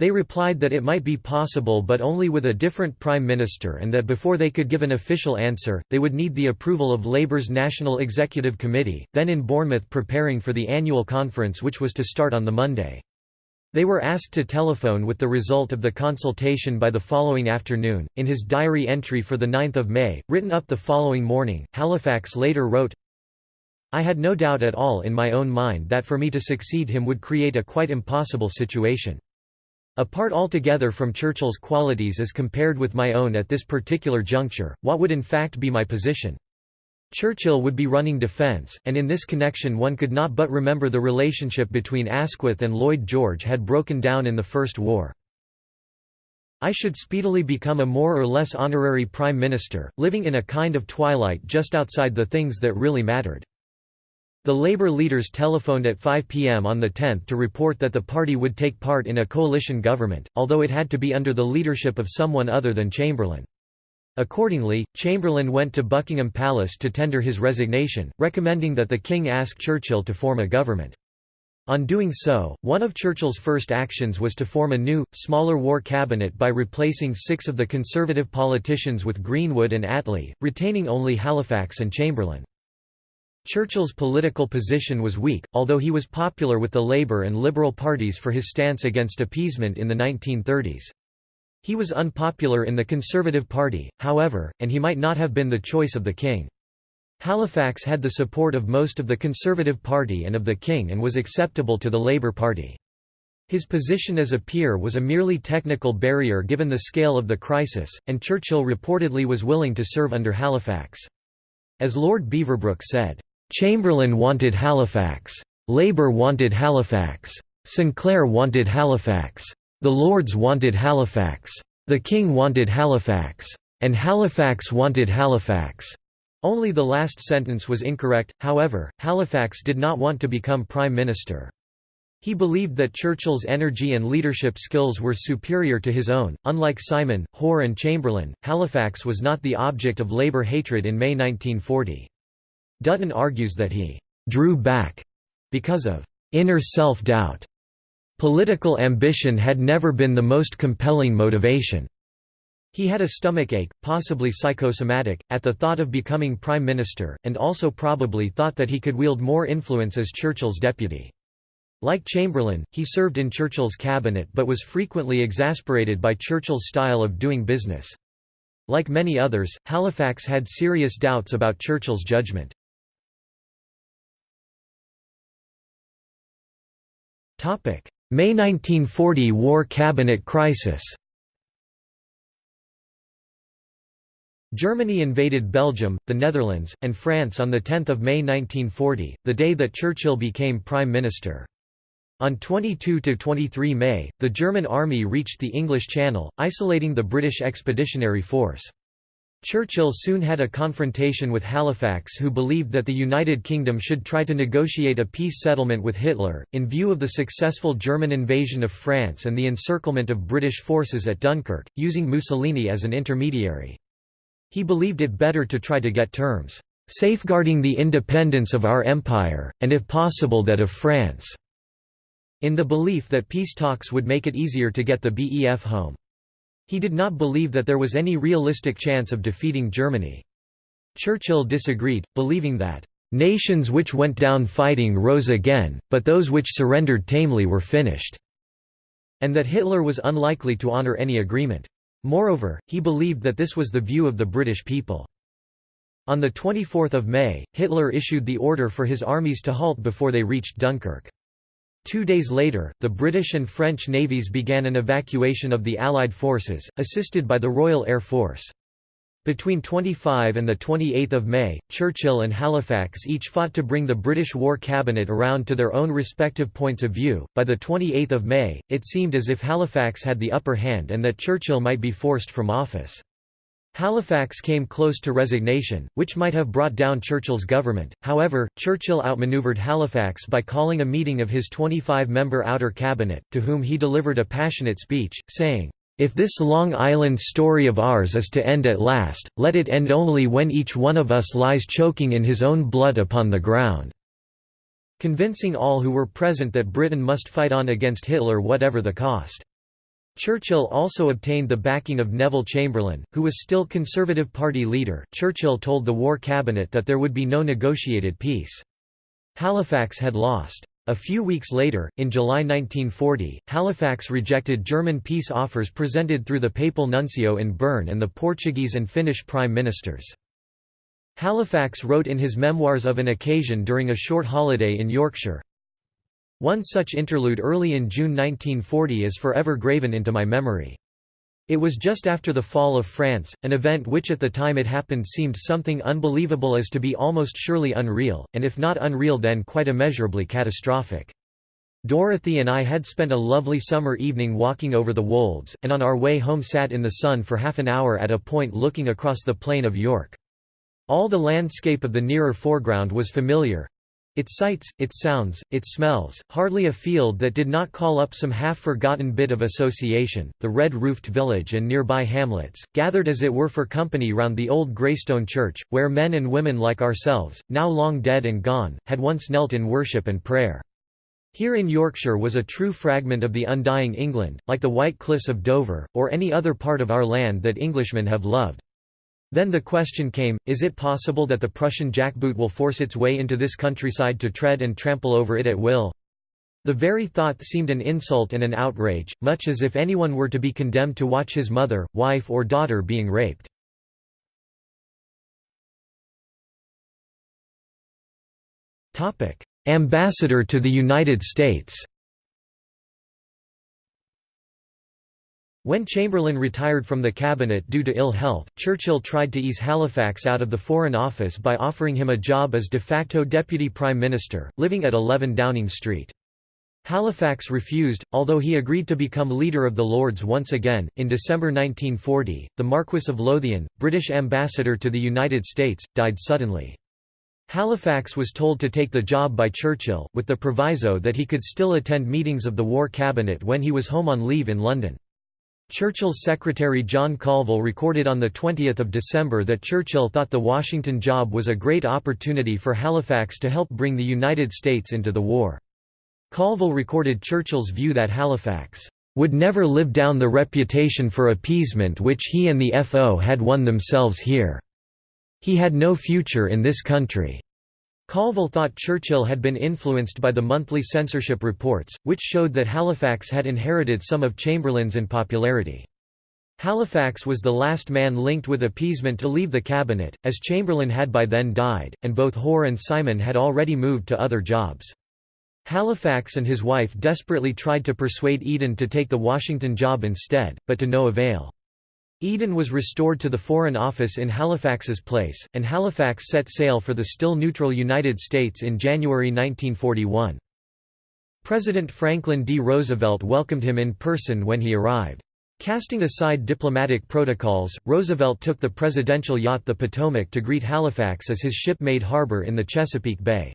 They replied that it might be possible but only with a different prime minister and that before they could give an official answer, they would need the approval of Labour's National Executive Committee, then in Bournemouth preparing for the annual conference which was to start on the Monday. They were asked to telephone with the result of the consultation by the following afternoon. In his diary entry for 9 May, written up the following morning, Halifax later wrote, I had no doubt at all in my own mind that for me to succeed him would create a quite impossible situation. Apart altogether from Churchill's qualities as compared with my own at this particular juncture, what would in fact be my position? Churchill would be running defence, and in this connection one could not but remember the relationship between Asquith and Lloyd George had broken down in the First War. I should speedily become a more or less honorary Prime Minister, living in a kind of twilight just outside the things that really mattered. The Labour leaders telephoned at 5 p.m. on the 10th to report that the party would take part in a coalition government, although it had to be under the leadership of someone other than Chamberlain. Accordingly, Chamberlain went to Buckingham Palace to tender his resignation, recommending that the king ask Churchill to form a government. On doing so, one of Churchill's first actions was to form a new, smaller war cabinet by replacing six of the Conservative politicians with Greenwood and Attlee, retaining only Halifax and Chamberlain. Churchill's political position was weak, although he was popular with the Labour and Liberal parties for his stance against appeasement in the 1930s. He was unpopular in the Conservative Party, however, and he might not have been the choice of the king. Halifax had the support of most of the Conservative Party and of the king and was acceptable to the Labour Party. His position as a peer was a merely technical barrier given the scale of the crisis, and Churchill reportedly was willing to serve under Halifax. As Lord Beaverbrook said, Chamberlain wanted Halifax. Labour wanted Halifax. Sinclair wanted Halifax. The Lords wanted Halifax. The King wanted Halifax. And Halifax wanted Halifax. Only the last sentence was incorrect, however, Halifax did not want to become Prime Minister. He believed that Churchill's energy and leadership skills were superior to his own. Unlike Simon, Hoare, and Chamberlain, Halifax was not the object of Labour hatred in May 1940. Dutton argues that he «drew back» because of «inner self-doubt». Political ambition had never been the most compelling motivation. He had a stomachache, possibly psychosomatic, at the thought of becoming Prime Minister, and also probably thought that he could wield more influence as Churchill's deputy. Like Chamberlain, he served in Churchill's cabinet but was frequently exasperated by Churchill's style of doing business. Like many others, Halifax had serious doubts about Churchill's judgment. May 1940 War Cabinet crisis Germany invaded Belgium, the Netherlands, and France on 10 May 1940, the day that Churchill became Prime Minister. On 22–23 May, the German army reached the English Channel, isolating the British Expeditionary Force. Churchill soon had a confrontation with Halifax who believed that the United Kingdom should try to negotiate a peace settlement with Hitler, in view of the successful German invasion of France and the encirclement of British forces at Dunkirk, using Mussolini as an intermediary. He believed it better to try to get terms, "...safeguarding the independence of our empire, and if possible that of France", in the belief that peace talks would make it easier to get the BEF home. He did not believe that there was any realistic chance of defeating Germany. Churchill disagreed, believing that, "...nations which went down fighting rose again, but those which surrendered tamely were finished," and that Hitler was unlikely to honour any agreement. Moreover, he believed that this was the view of the British people. On 24 May, Hitler issued the order for his armies to halt before they reached Dunkirk. Two days later, the British and French navies began an evacuation of the Allied forces, assisted by the Royal Air Force. Between 25 and 28 May, Churchill and Halifax each fought to bring the British War Cabinet around to their own respective points of view. By 28 May, it seemed as if Halifax had the upper hand and that Churchill might be forced from office. Halifax came close to resignation, which might have brought down Churchill's government, however, Churchill outmaneuvered Halifax by calling a meeting of his 25-member outer cabinet, to whom he delivered a passionate speech, saying, "'If this Long Island story of ours is to end at last, let it end only when each one of us lies choking in his own blood upon the ground." convincing all who were present that Britain must fight on against Hitler whatever the cost. Churchill also obtained the backing of Neville Chamberlain, who was still Conservative Party leader. Churchill told the War Cabinet that there would be no negotiated peace. Halifax had lost. A few weeks later, in July 1940, Halifax rejected German peace offers presented through the papal nuncio in Bern and the Portuguese and Finnish prime ministers. Halifax wrote in his memoirs of an occasion during a short holiday in Yorkshire, one such interlude early in June 1940 is forever graven into my memory. It was just after the fall of France, an event which at the time it happened seemed something unbelievable as to be almost surely unreal, and if not unreal then quite immeasurably catastrophic. Dorothy and I had spent a lovely summer evening walking over the wolds, and on our way home sat in the sun for half an hour at a point looking across the plain of York. All the landscape of the nearer foreground was familiar, its sights, its sounds, its smells, hardly a field that did not call up some half-forgotten bit of association, the red-roofed village and nearby hamlets, gathered as it were for company round the old Greystone church, where men and women like ourselves, now long dead and gone, had once knelt in worship and prayer. Here in Yorkshire was a true fragment of the undying England, like the White Cliffs of Dover, or any other part of our land that Englishmen have loved. Then the question came, is it possible that the Prussian jackboot will force its way into this countryside to tread and trample over it at will? The very thought seemed an insult and an outrage, much as if anyone were to be condemned to watch his mother, wife or daughter being raped. Ambassador to the United States When Chamberlain retired from the cabinet due to ill health, Churchill tried to ease Halifax out of the Foreign Office by offering him a job as de facto deputy prime minister, living at 11 Downing Street. Halifax refused, although he agreed to become leader of the Lords once again. In December 1940, the Marquess of Lothian, British ambassador to the United States, died suddenly. Halifax was told to take the job by Churchill, with the proviso that he could still attend meetings of the War Cabinet when he was home on leave in London. Churchill's secretary John Colville recorded on 20 December that Churchill thought the Washington job was a great opportunity for Halifax to help bring the United States into the war. Colville recorded Churchill's view that Halifax would never live down the reputation for appeasement which he and the FO had won themselves here. He had no future in this country. Colville thought Churchill had been influenced by the monthly censorship reports, which showed that Halifax had inherited some of Chamberlain's unpopularity. Halifax was the last man linked with appeasement to leave the cabinet, as Chamberlain had by then died, and both Hoare and Simon had already moved to other jobs. Halifax and his wife desperately tried to persuade Eden to take the Washington job instead, but to no avail. Eden was restored to the Foreign Office in Halifax's place, and Halifax set sail for the still neutral United States in January 1941. President Franklin D. Roosevelt welcomed him in person when he arrived. Casting aside diplomatic protocols, Roosevelt took the presidential yacht the Potomac to greet Halifax as his ship made harbor in the Chesapeake Bay.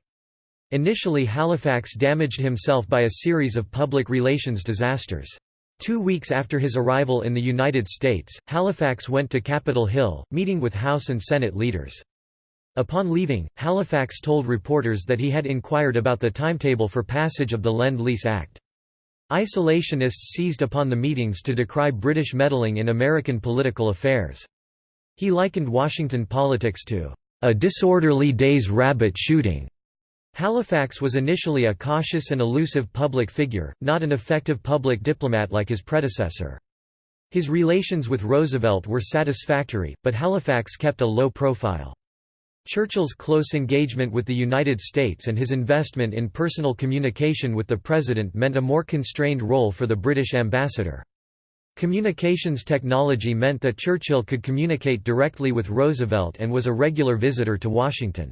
Initially Halifax damaged himself by a series of public relations disasters. Two weeks after his arrival in the United States, Halifax went to Capitol Hill, meeting with House and Senate leaders. Upon leaving, Halifax told reporters that he had inquired about the timetable for passage of the Lend-Lease Act. Isolationists seized upon the meetings to decry British meddling in American political affairs. He likened Washington politics to a disorderly day's rabbit shooting. Halifax was initially a cautious and elusive public figure, not an effective public diplomat like his predecessor. His relations with Roosevelt were satisfactory, but Halifax kept a low profile. Churchill's close engagement with the United States and his investment in personal communication with the President meant a more constrained role for the British ambassador. Communications technology meant that Churchill could communicate directly with Roosevelt and was a regular visitor to Washington.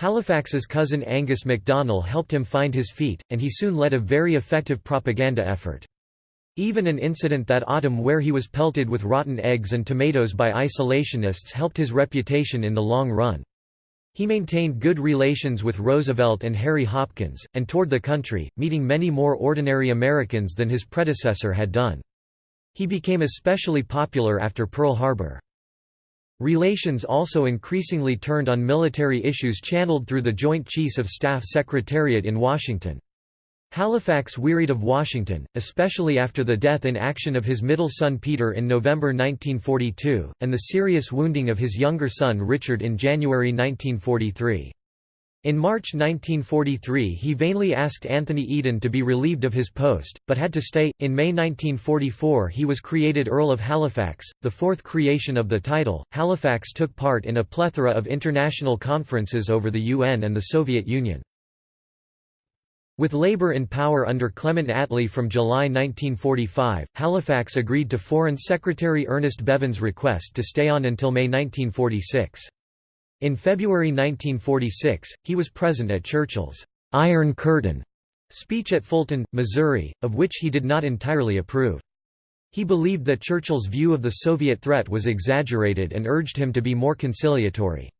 Halifax's cousin Angus MacDonell helped him find his feet, and he soon led a very effective propaganda effort. Even an incident that autumn where he was pelted with rotten eggs and tomatoes by isolationists helped his reputation in the long run. He maintained good relations with Roosevelt and Harry Hopkins, and toured the country, meeting many more ordinary Americans than his predecessor had done. He became especially popular after Pearl Harbor. Relations also increasingly turned on military issues channeled through the Joint Chiefs of Staff Secretariat in Washington. Halifax wearied of Washington, especially after the death in action of his middle son Peter in November 1942, and the serious wounding of his younger son Richard in January 1943. In March 1943 he vainly asked Anthony Eden to be relieved of his post, but had to stay. In May 1944 he was created Earl of Halifax, the fourth creation of the title. Halifax took part in a plethora of international conferences over the UN and the Soviet Union. With Labour in power under Clement Attlee from July 1945, Halifax agreed to Foreign Secretary Ernest Bevin's request to stay on until May 1946. In February 1946, he was present at Churchill's «Iron Curtain» speech at Fulton, Missouri, of which he did not entirely approve. He believed that Churchill's view of the Soviet threat was exaggerated and urged him to be more conciliatory.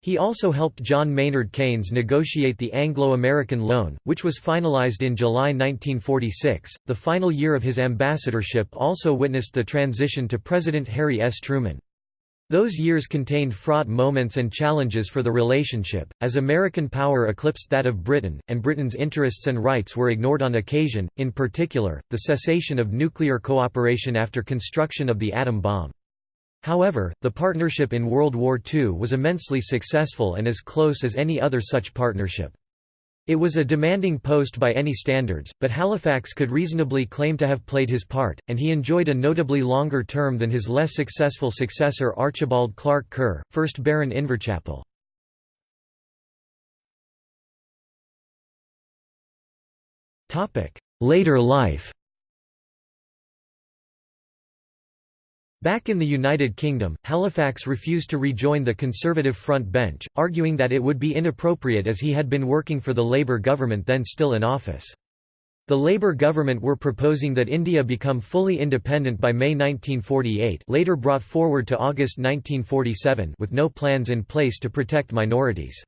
He also helped John Maynard Keynes negotiate the Anglo-American loan, which was finalized in July 1946. The final year of his ambassadorship also witnessed the transition to President Harry S. Truman. Those years contained fraught moments and challenges for the relationship, as American power eclipsed that of Britain, and Britain's interests and rights were ignored on occasion, in particular, the cessation of nuclear cooperation after construction of the atom bomb. However, the partnership in World War II was immensely successful and as close as any other such partnership. It was a demanding post by any standards, but Halifax could reasonably claim to have played his part, and he enjoyed a notably longer term than his less successful successor Archibald Clark Kerr, 1st Baron Inverchapel. Later life Back in the United Kingdom, Halifax refused to rejoin the Conservative front bench, arguing that it would be inappropriate as he had been working for the Labour government then still in office. The Labour government were proposing that India become fully independent by May 1948 later brought forward to August 1947 with no plans in place to protect minorities.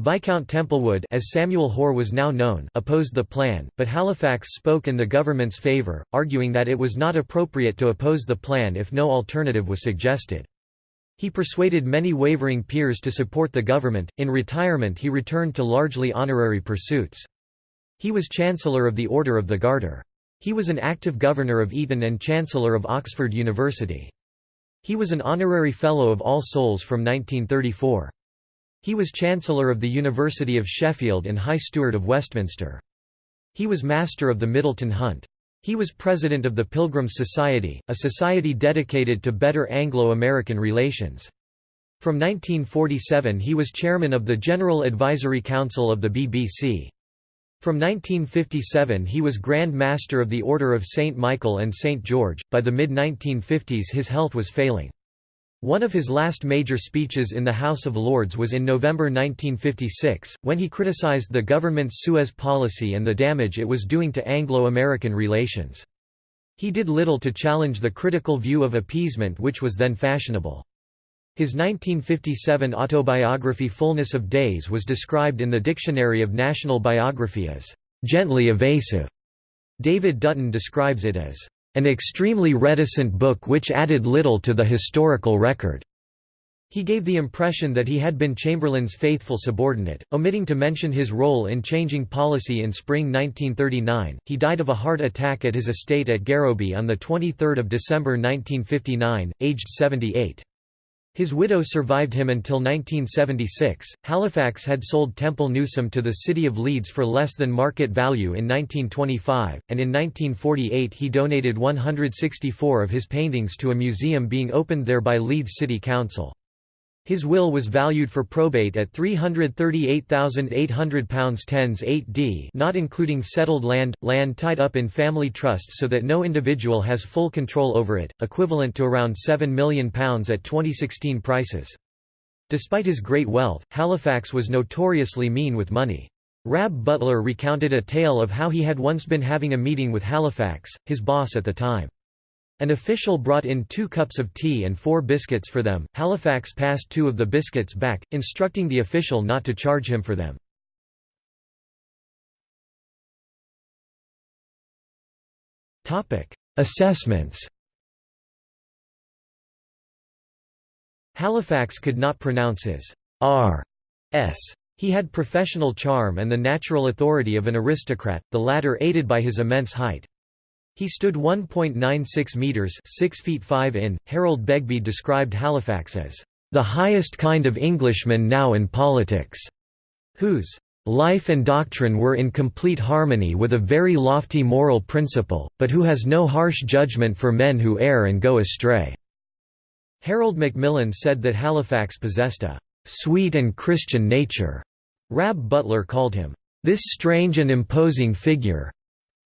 Viscount Templewood as Samuel Hoare was now known opposed the plan, but Halifax spoke in the government's favour, arguing that it was not appropriate to oppose the plan if no alternative was suggested. He persuaded many wavering peers to support the government. In retirement, he returned to largely honorary pursuits. He was Chancellor of the Order of the Garter. He was an active governor of Eton and Chancellor of Oxford University. He was an honorary Fellow of All Souls from 1934. He was Chancellor of the University of Sheffield and High Steward of Westminster. He was Master of the Middleton Hunt. He was President of the Pilgrims Society, a society dedicated to better Anglo-American relations. From 1947 he was Chairman of the General Advisory Council of the BBC. From 1957 he was Grand Master of the Order of St. Michael and St. George. By the mid-1950s his health was failing. One of his last major speeches in the House of Lords was in November 1956, when he criticized the government's Suez policy and the damage it was doing to Anglo-American relations. He did little to challenge the critical view of appeasement which was then fashionable. His 1957 autobiography Fullness of Days was described in the Dictionary of National Biography as, "...gently evasive." David Dutton describes it as, an extremely reticent book which added little to the historical record. He gave the impression that he had been Chamberlain's faithful subordinate, omitting to mention his role in changing policy in spring 1939. He died of a heart attack at his estate at Garrowby on the 23rd of December 1959, aged 78. His widow survived him until 1976. Halifax had sold Temple Newsam to the city of Leeds for less than market value in 1925, and in 1948 he donated 164 of his paintings to a museum being opened there by Leeds City Council. His will was valued for probate at £338,800 tens 8d not including settled land, land tied up in family trusts so that no individual has full control over it, equivalent to around £7 million at 2016 prices. Despite his great wealth, Halifax was notoriously mean with money. Rab Butler recounted a tale of how he had once been having a meeting with Halifax, his boss at the time. An official brought in two cups of tea and four biscuits for them. Halifax passed two of the biscuits back, instructing the official not to charge him for them. Assessments Halifax could not pronounce his r s. He had professional charm and the natural authority of an aristocrat, the latter aided by his immense height. He stood 1.96 metres 6 feet 5 in. Harold Begbie described Halifax as, "...the highest kind of Englishman now in politics," whose "...life and doctrine were in complete harmony with a very lofty moral principle, but who has no harsh judgment for men who err and go astray." Harold Macmillan said that Halifax possessed a "...sweet and Christian nature." Rab Butler called him, "...this strange and imposing figure,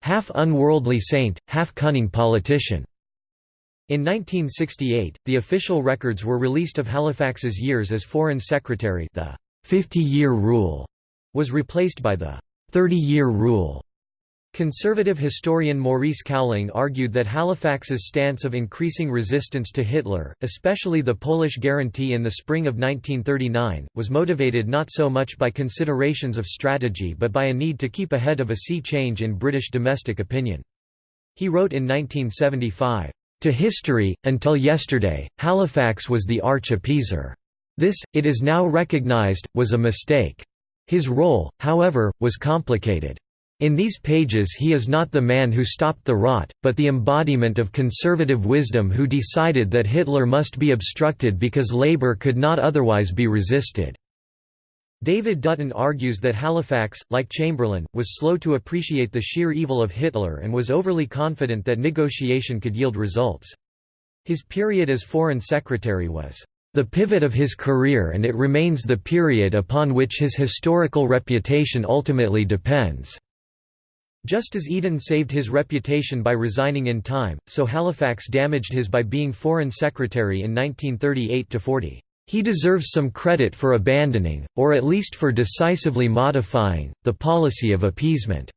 half unworldly saint, half cunning politician." In 1968, the official records were released of Halifax's years as Foreign Secretary the 50-year rule was replaced by the 30-year rule. Conservative historian Maurice Cowling argued that Halifax's stance of increasing resistance to Hitler, especially the Polish guarantee in the spring of 1939, was motivated not so much by considerations of strategy but by a need to keep ahead of a sea change in British domestic opinion. He wrote in 1975, "...to history, until yesterday, Halifax was the arch-appeaser. This, it is now recognised, was a mistake. His role, however, was complicated. In these pages he is not the man who stopped the rot, but the embodiment of conservative wisdom who decided that Hitler must be obstructed because labor could not otherwise be resisted." David Dutton argues that Halifax, like Chamberlain, was slow to appreciate the sheer evil of Hitler and was overly confident that negotiation could yield results. His period as Foreign Secretary was the pivot of his career and it remains the period upon which his historical reputation ultimately depends. Just as Eden saved his reputation by resigning in time, so Halifax damaged his by being Foreign Secretary in 1938–40. He deserves some credit for abandoning, or at least for decisively modifying, the policy of appeasement."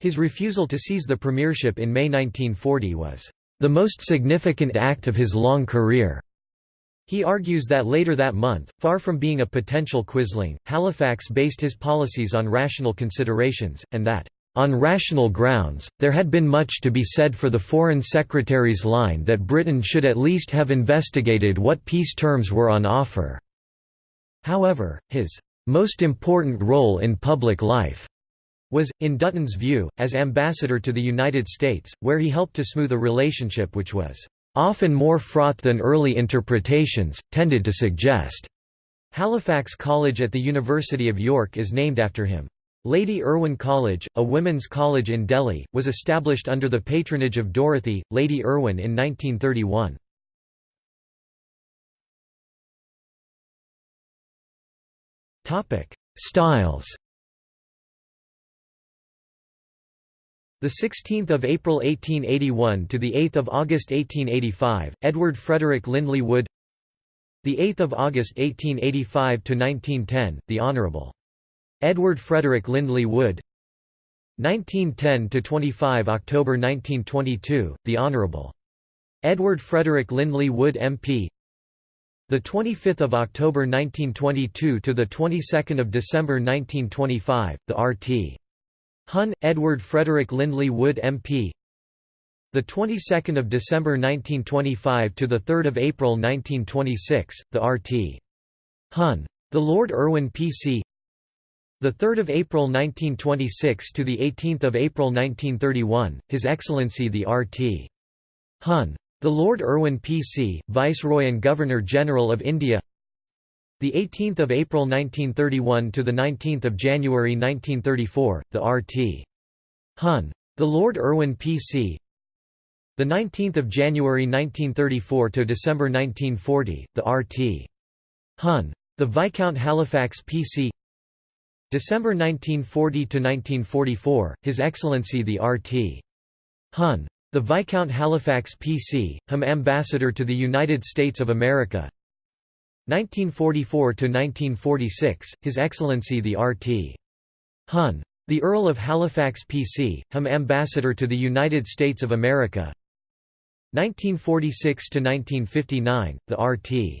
His refusal to seize the premiership in May 1940 was, "...the most significant act of his long career." He argues that later that month, far from being a potential quisling, Halifax based his policies on rational considerations, and that, "...on rational grounds, there had been much to be said for the Foreign Secretary's line that Britain should at least have investigated what peace terms were on offer." However, his "...most important role in public life." was, in Dutton's view, as ambassador to the United States, where he helped to smooth a relationship which was often more fraught than early interpretations, tended to suggest. Halifax College at the University of York is named after him. Lady Irwin College, a women's college in Delhi, was established under the patronage of Dorothy, Lady Irwin in 1931. Styles The 16th of April 1881 to the 8th of August 1885, Edward Frederick Lindley Wood. The 8th of August 1885 to 1910, the Honorable Edward Frederick Lindley Wood 1910–25 October 1922, The Honourable. Edward Frederick Lindley Wood MP the 25th of October 1922 to the 22nd of December 1925, the R.T. Hun, Edward Frederick Lindley Wood MP. The 22nd of December 1925 to the 3rd of April 1926, the R.T. Hun. The Lord Irwin P.C. The 3rd of April 1926 to the 18th of April 1931, His Excellency the R.T. Hun. The Lord Irwin P.C., Viceroy and Governor-General of India. The 18th of April 1931 to the 19th of January 1934, the R.T. Hun. The Lord Irwin P.C. The 19th of January 1934 to December 1940, the R.T. Hun. The Viscount Halifax PC December 1940–1944, His Excellency the R.T. Hun. The Viscount Halifax PC, Hum Ambassador to the United States of America 1944–1946, His Excellency the R.T. Hun. The Earl of Halifax PC, Hum Ambassador to the United States of America 1946–1959, the R.T.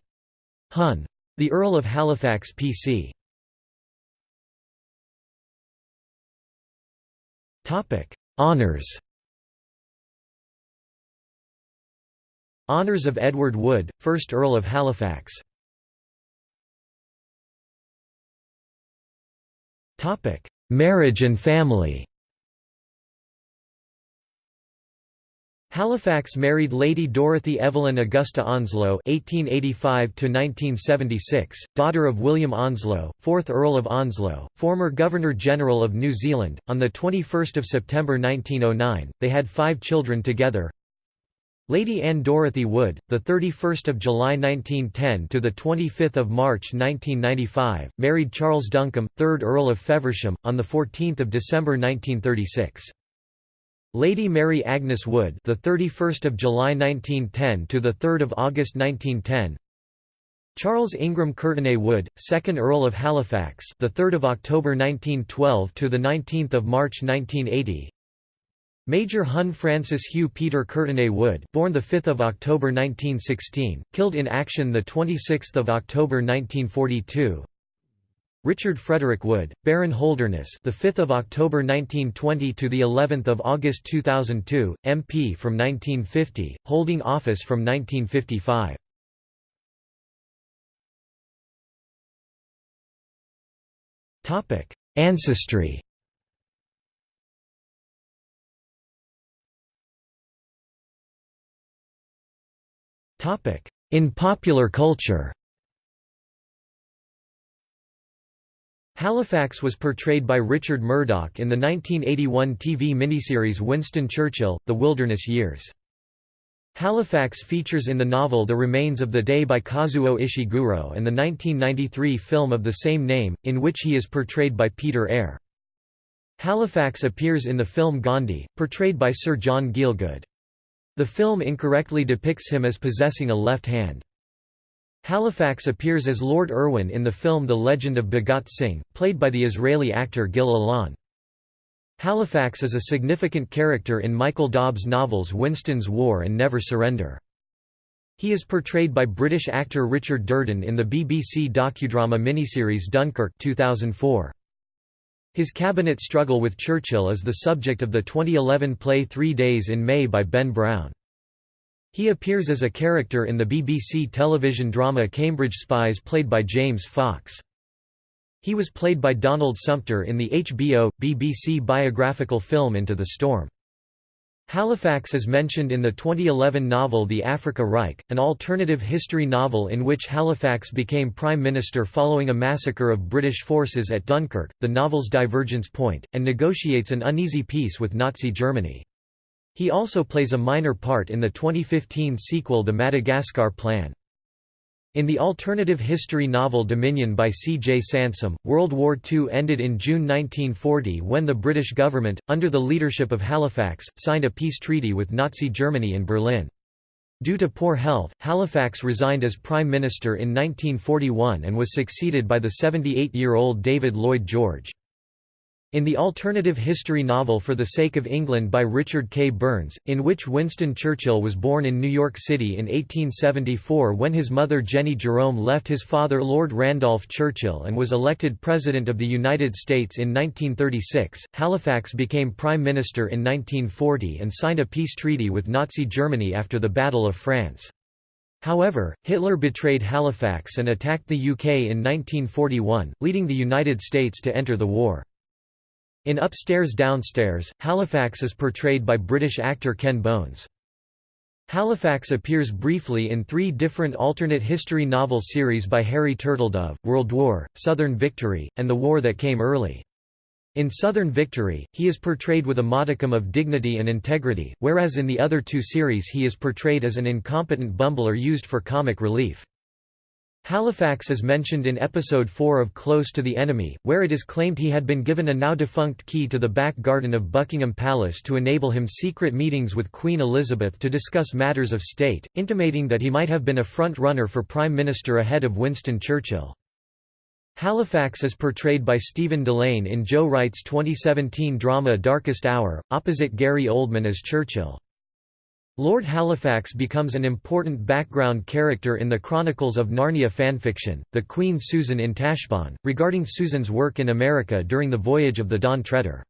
Hun. The Earl of Halifax PC. Honours Honours of Edward Wood, 1st Earl of Halifax. Marriage and family Halifax married Lady Dorothy Evelyn Augusta Onslow (1885–1976), daughter of William Onslow, 4th Earl of Onslow, former Governor-General of New Zealand. On the 21st of September 1909, they had five children together. Lady Anne Dorothy Wood, the 31st of July 1910 to the 25th of March 1995, married Charles Duncombe, 3rd Earl of Feversham, on the 14th of December 1936. Lady Mary Agnes Wood, the 31st of July 1910 to the 3rd of August 1910. Charles Ingram Courtenay Wood, 2nd Earl of Halifax, the 3rd of October 1912 to the 19th of March 1980. Major Hun Francis Hugh Peter Courtenay Wood, born the 5th of October 1916, killed in action the 26th of October 1942. Richard Frederick Wood, Baron Holderness, the 5th of October 1920 to the 11th of August 2002, MP from 1950, holding office from 1955. Topic: Ancestry. Topic: In popular culture. Halifax was portrayed by Richard Murdoch in the 1981 TV miniseries Winston Churchill, The Wilderness Years. Halifax features in the novel The Remains of the Day by Kazuo Ishiguro and the 1993 film of the same name, in which he is portrayed by Peter Eyre. Halifax appears in the film Gandhi, portrayed by Sir John Gielgud. The film incorrectly depicts him as possessing a left hand. Halifax appears as Lord Irwin in the film The Legend of Bhagat Singh, played by the Israeli actor Gil Alon. Halifax is a significant character in Michael Dobbs' novels Winston's War and Never Surrender. He is portrayed by British actor Richard Durden in the BBC docudrama miniseries Dunkirk 2004. His cabinet struggle with Churchill is the subject of the 2011 play Three Days in May by Ben Brown. He appears as a character in the BBC television drama Cambridge Spies played by James Fox. He was played by Donald Sumpter in the HBO, BBC biographical film Into the Storm. Halifax is mentioned in the 2011 novel The Africa Reich, an alternative history novel in which Halifax became Prime Minister following a massacre of British forces at Dunkirk, the novel's divergence point, and negotiates an uneasy peace with Nazi Germany. He also plays a minor part in the 2015 sequel The Madagascar Plan. In the alternative history novel Dominion by C. J. Sansom, World War II ended in June 1940 when the British government, under the leadership of Halifax, signed a peace treaty with Nazi Germany in Berlin. Due to poor health, Halifax resigned as Prime Minister in 1941 and was succeeded by the 78-year-old David Lloyd George. In the alternative history novel For the Sake of England by Richard K. Burns, in which Winston Churchill was born in New York City in 1874 when his mother Jenny Jerome left his father Lord Randolph Churchill and was elected President of the United States in 1936, Halifax became Prime Minister in 1940 and signed a peace treaty with Nazi Germany after the Battle of France. However, Hitler betrayed Halifax and attacked the UK in 1941, leading the United States to enter the war. In Upstairs Downstairs, Halifax is portrayed by British actor Ken Bones. Halifax appears briefly in three different alternate history novel series by Harry Turtledove, World War, Southern Victory, and The War That Came Early. In Southern Victory, he is portrayed with a modicum of dignity and integrity, whereas in the other two series he is portrayed as an incompetent bumbler used for comic relief. Halifax is mentioned in episode 4 of Close to the Enemy, where it is claimed he had been given a now-defunct key to the back garden of Buckingham Palace to enable him secret meetings with Queen Elizabeth to discuss matters of state, intimating that he might have been a front-runner for Prime Minister ahead of Winston Churchill. Halifax is portrayed by Stephen Dillane in Joe Wright's 2017 drama Darkest Hour, opposite Gary Oldman as Churchill. Lord Halifax becomes an important background character in the Chronicles of Narnia fanfiction, The Queen Susan in Tashbaan, regarding Susan's work in America during the voyage of the Dawn Treader.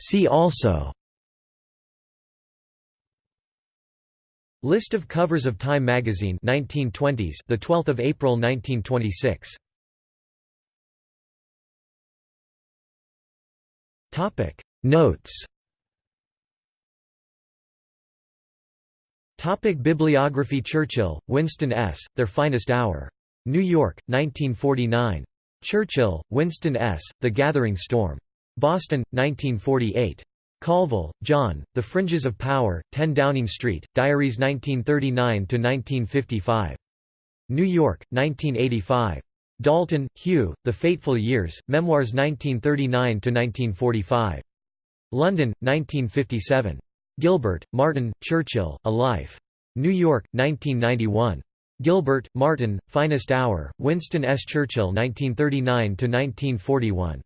See also List of covers of Time magazine 1920s the 12th of April 1926 Topic Notes Topic Bibliography Churchill, Winston S., Their Finest Hour. New York, 1949. Churchill, Winston S., The Gathering Storm. Boston, 1948. Colville, John, The Fringes of Power, 10 Downing Street, Diaries 1939–1955. New York, 1985. Dalton, Hugh, The Fateful Years, Memoirs 1939–1945. London, 1957. Gilbert, Martin, Churchill, A Life. New York, 1991. Gilbert, Martin, Finest Hour, Winston S. Churchill 1939–1941.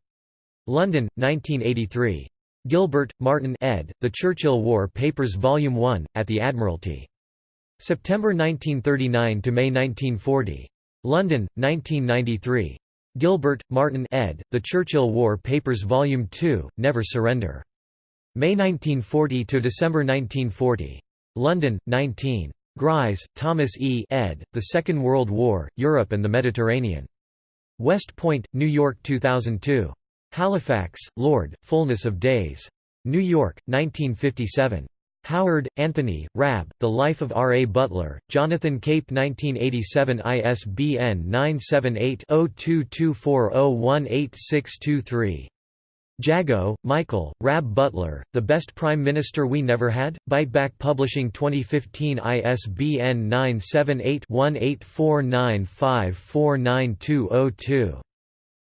London, 1983. Gilbert, Martin ed., The Churchill War Papers Volume 1, at the Admiralty. September 1939 to May 1940. London, 1993. Gilbert, Martin ed., The Churchill War Papers Volume 2, Never Surrender. May 1940 to December 1940. London, 19. Griess, Thomas E. ed., The Second World War, Europe and the Mediterranean. West Point, New York 2002. Halifax, Lord, Fullness of Days. New York, 1957. Howard, Anthony, Rab, The Life of R. A. Butler, Jonathan Cape 1987 ISBN 978-0224018623. Jago, Michael, Rab Butler, The Best Prime Minister We Never Had? Biteback Publishing 2015 ISBN 978 1849549202.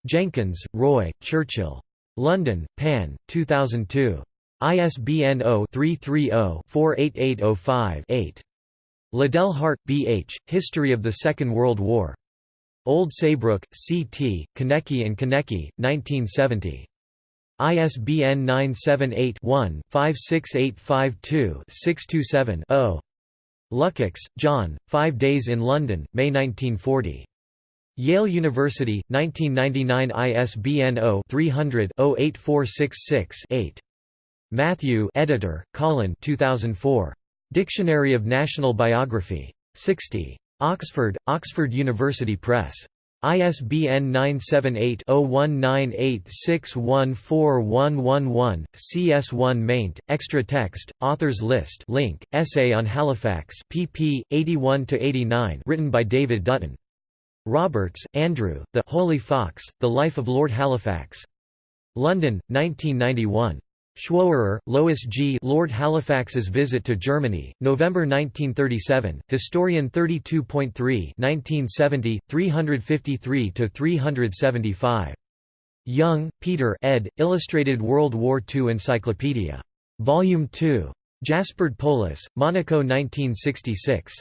Jenkins, Roy, Churchill. London, Pan, 2002. ISBN 0-330-48805-8. Liddell Hart, B. H., History of the Second World War. Old Saybrook, C. T., Konecki and Konecki, 1970. ISBN 978-1-56852-627-0. Lukacs, John, Five Days in London, May 1940. Yale University, 1999 ISBN 0-300-08466-8. Matthew editor, Colin 2004. Dictionary of National Biography. 60. Oxford, Oxford University Press. ISBN 978-0198614111, CS1 maint, extra text, authors list link, essay on Halifax pp. 81–89 written by David Dutton. Roberts, Andrew, The Holy Fox, The Life of Lord Halifax. London, 1991. Schwoerer, Lois G. Lord Halifax's Visit to Germany, November 1937, Historian 32.3 1970, 353–375. Young, Peter ed., Illustrated World War II Encyclopedia. Volume 2. Jaspard Polus, Monaco 1966.